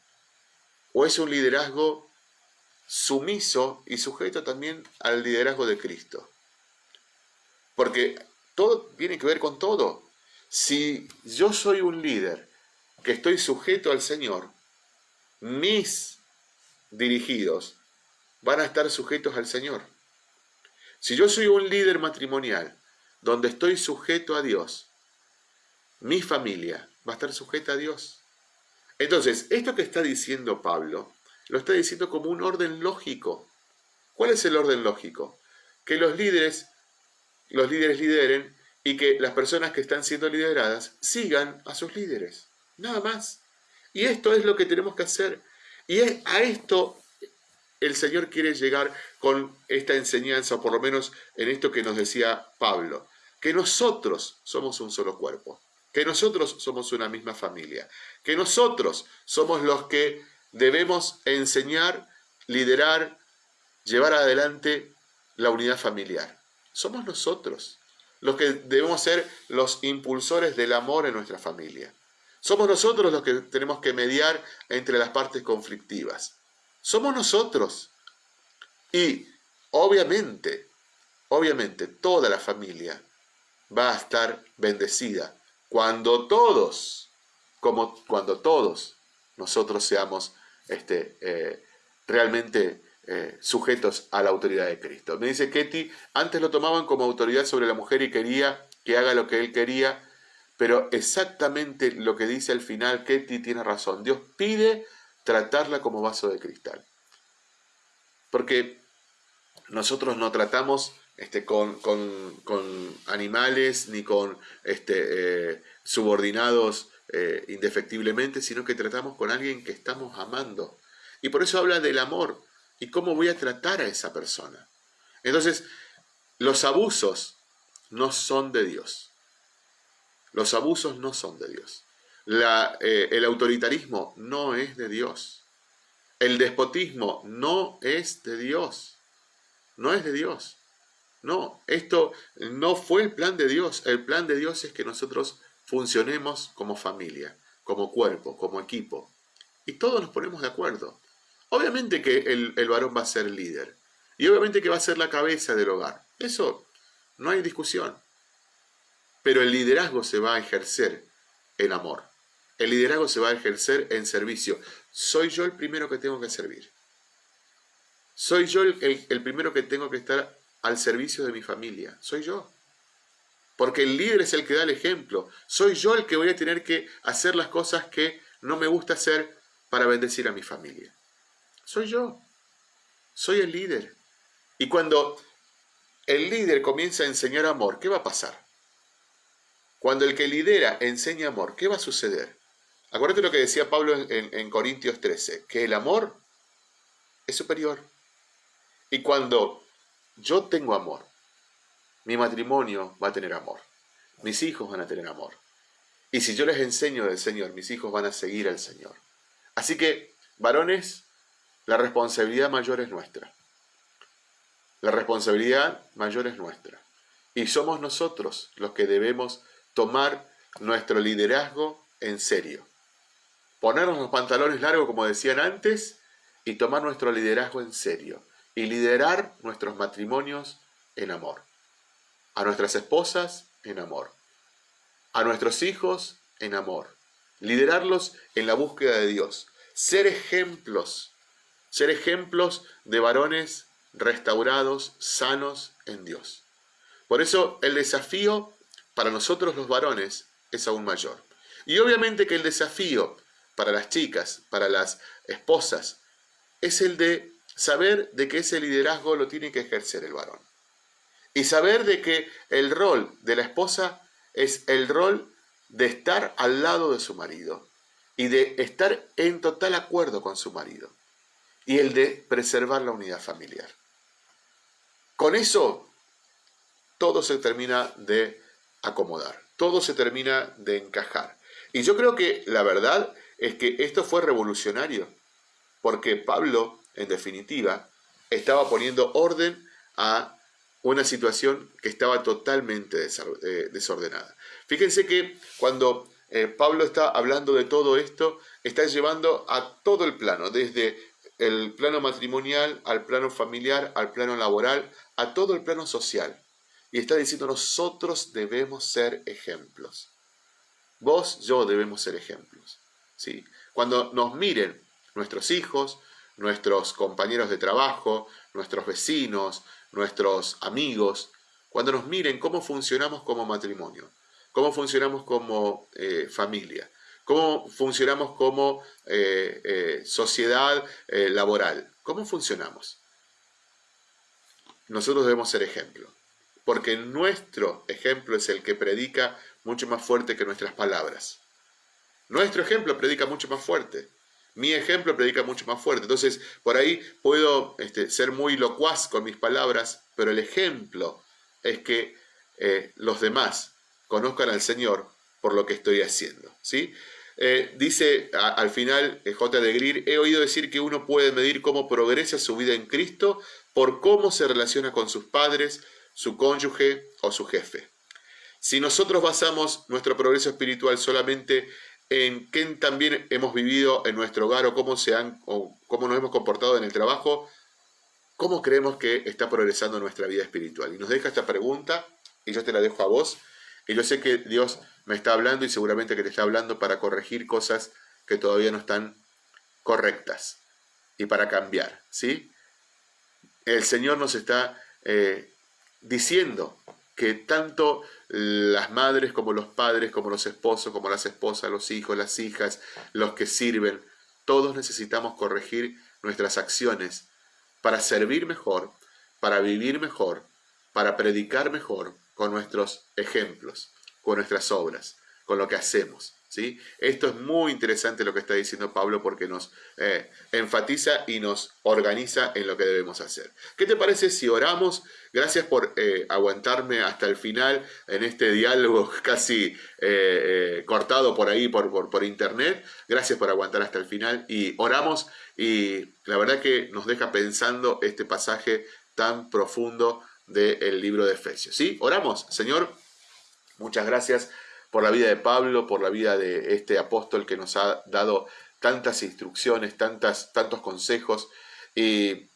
o es un liderazgo sumiso y sujeto también al liderazgo de Cristo? Porque todo tiene que ver con todo. Si yo soy un líder que estoy sujeto al Señor, mis dirigidos van a estar sujetos al Señor. Si yo soy un líder matrimonial donde estoy sujeto a Dios, mi familia va a estar sujeta a Dios. Entonces, esto que está diciendo Pablo, lo está diciendo como un orden lógico. ¿Cuál es el orden lógico? Que los líderes los líderes lideren y que las personas que están siendo lideradas sigan a sus líderes. Nada más. Y esto es lo que tenemos que hacer. Y a esto el Señor quiere llegar con esta enseñanza, o por lo menos en esto que nos decía Pablo, que nosotros somos un solo cuerpo, que nosotros somos una misma familia, que nosotros somos los que debemos enseñar, liderar, llevar adelante la unidad familiar somos nosotros los que debemos ser los impulsores del amor en nuestra familia. Somos nosotros los que tenemos que mediar entre las partes conflictivas. Somos nosotros. Y obviamente, obviamente toda la familia va a estar bendecida cuando todos, como cuando todos nosotros seamos este, eh, realmente eh, sujetos a la autoridad de Cristo. Me dice Ketty, antes lo tomaban como autoridad sobre la mujer y quería que haga lo que él quería, pero exactamente lo que dice al final, Ketty tiene razón. Dios pide tratarla como vaso de cristal. Porque nosotros no tratamos este, con, animales ni con este, eh, subordinados eh, indefectiblemente, sino que tratamos con alguien que estamos amando. Y por eso habla del amor, y cómo voy a tratar a esa persona. Entonces, los abusos no son de Dios. Los abusos no son de Dios. Eh, el autoritarismo no es de Dios. El despotismo no es de Dios. No es de Dios. No, esto no fue el plan de Dios. El plan de Dios es que nosotros funcionemos como familia, como cuerpo, como equipo. Y todos nos ponemos de acuerdo. Obviamente que el, varón va a ser líder. Y obviamente que va a ser la cabeza del hogar. Eso no hay discusión. Pero el liderazgo se va a ejercer en amor. El liderazgo se va a ejercer en servicio. Soy yo el primero que tengo que servir. Soy yo el primero que tengo que estar al servicio de mi familia. Soy yo. Porque el líder es el que da el ejemplo. Soy yo el que voy a tener que hacer las cosas que no me gusta hacer para bendecir a mi familia. Soy yo. Soy el líder. Y cuando el líder comienza a enseñar amor, ¿qué va a pasar? Cuando el que lidera enseña amor, ¿qué va a suceder? Acuérdate lo que decía Pablo en, en Corintios 13, que el amor es superior. Y cuando yo tengo amor, mi matrimonio va a tener amor, mis hijos van a tener amor. Y si yo les enseño del Señor, mis hijos van a seguir al Señor. Así que, varones, la responsabilidad mayor es nuestra. La responsabilidad mayor es nuestra. Y somos nosotros los que debemos tomar nuestro liderazgo en serio. Ponernos los pantalones largos, como decían antes, y tomar nuestro liderazgo en serio. Y liderar nuestros matrimonios en amor. A nuestras esposas en amor. A nuestros hijos en amor. Liderarlos en la búsqueda de Dios. Ser ejemplos. Ser ejemplos de varones restaurados, sanos en Dios. Por eso el desafío para nosotros los varones es aún mayor. Y obviamente que el desafío para las chicas, para las esposas, es el de saber de que ese liderazgo lo tiene que ejercer el varón. Y saber de que el rol de la esposa es el rol de estar al lado de su marido y de estar en total acuerdo con su marido y el de preservar la unidad familiar. Con eso, todo se termina de acomodar, todo se termina de encajar. Y yo creo que la verdad es que esto fue revolucionario, porque Pablo, en definitiva, estaba poniendo orden a una situación que estaba totalmente eh, desordenada. Fíjense que cuando eh, Pablo está hablando de todo esto, está llevando a todo el plano, desde el plano matrimonial al plano familiar, al plano laboral, a todo el plano social. Y está diciendo, nosotros debemos ser ejemplos. Vos, yo debemos ser ejemplos. ¿sí? Cuando nos miren nuestros hijos, nuestros compañeros de trabajo, nuestros vecinos, nuestros amigos, cuando nos miren cómo funcionamos como matrimonio, cómo funcionamos como eh, familia, cómo funcionamos como eh, eh, sociedad laboral, cómo funcionamos nosotros debemos ser ejemplo, porque nuestro ejemplo es el que predica mucho más fuerte que nuestras palabras. Nuestro ejemplo predica mucho más fuerte. Mi ejemplo predica mucho más fuerte. Entonces, por ahí puedo este, ser muy locuaz con mis palabras, pero el ejemplo es que eh, los demás conozcan al Señor por lo que estoy haciendo. ¿sí? Eh, dice al final eh, J. de Greer, he oído decir que uno puede medir cómo progresa su vida en Cristo por cómo se relaciona con sus padres, su cónyuge o su jefe. Si nosotros basamos nuestro progreso espiritual solamente en qué también hemos vivido en nuestro hogar o cómo, se han, o cómo nos hemos comportado en el trabajo, ¿cómo creemos que está progresando nuestra vida espiritual? Y nos deja esta pregunta y yo te la dejo a vos. Y yo sé que Dios me está hablando y seguramente que te está hablando para corregir cosas que todavía no están correctas y para cambiar, ¿sí? el Señor nos está eh, diciendo que tanto las madres como los padres, como los esposos, como las esposas, los hijos, las hijas, los que sirven, todos necesitamos corregir nuestras acciones para servir mejor, para vivir mejor, para predicar mejor con nuestros ejemplos, con nuestras obras, con lo que hacemos. Esto es muy interesante lo que está diciendo Pablo porque nos eh, enfatiza y nos organiza en lo que debemos hacer. ¿Qué te parece si oramos? Gracias por eh, aguantarme hasta el final en este diálogo casi eh, cortado por ahí, por, por, internet. Gracias por aguantar hasta el final y oramos y la verdad que nos deja pensando este pasaje tan profundo del libro de Efesios. ¿sí? Oramos, Señor, muchas gracias por la vida de Pablo, por la vida de este apóstol que nos ha dado tantas instrucciones, tantas, tantos consejos. Y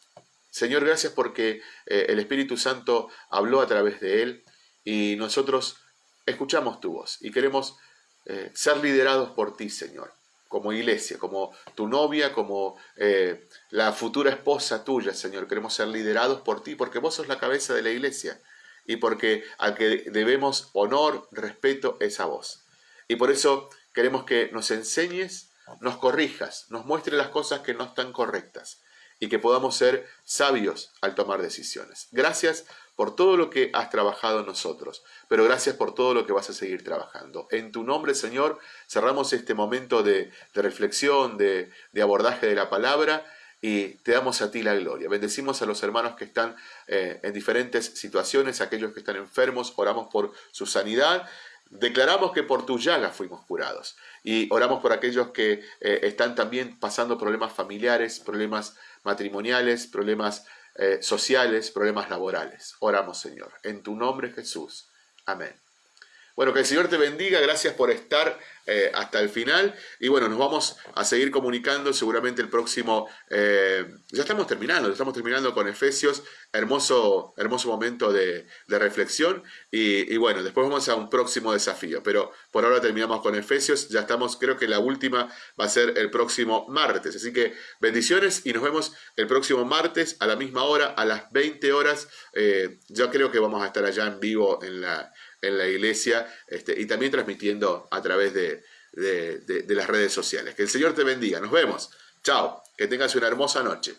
Señor, gracias porque eh, el Espíritu Santo habló a través de él y nosotros escuchamos tu voz y queremos eh, ser liderados por ti, Señor, como iglesia, como tu novia, como eh, la futura esposa tuya, Señor. Queremos ser liderados por ti porque vos sos la cabeza de la iglesia y porque al que debemos honor, respeto es a vos. Y por eso queremos que nos enseñes, nos corrijas, nos muestres las cosas que no están correctas y que podamos ser sabios al tomar decisiones. Gracias por todo lo que has trabajado en nosotros, pero gracias por todo lo que vas a seguir trabajando. En tu nombre, Señor, cerramos este momento de, reflexión, de, abordaje de la palabra y te damos a ti la gloria. Bendecimos a los hermanos que están eh, en diferentes situaciones, aquellos que están enfermos, oramos por su sanidad. Declaramos que por tu llaga fuimos curados y oramos por aquellos que eh, están también pasando problemas familiares, problemas matrimoniales, problemas eh, sociales, problemas laborales. Oramos, Señor. En tu nombre, Jesús. Amén. Bueno, que el Señor te bendiga, gracias por estar eh, hasta el final. Y bueno, nos vamos a seguir comunicando seguramente el próximo... Eh, ya estamos terminando, estamos terminando con Efesios, hermoso, hermoso momento de, reflexión. Y, y, bueno, después vamos a un próximo desafío. Pero por ahora terminamos con Efesios, ya estamos, creo que la última va a ser el próximo martes. Así que bendiciones y nos vemos el próximo martes a la misma hora, a las 20 horas. Eh, yo creo que vamos a estar allá en vivo en la en la iglesia este, y también transmitiendo a través de, de las redes sociales. Que el Señor te bendiga. Nos vemos. Chao. Que tengas una hermosa noche.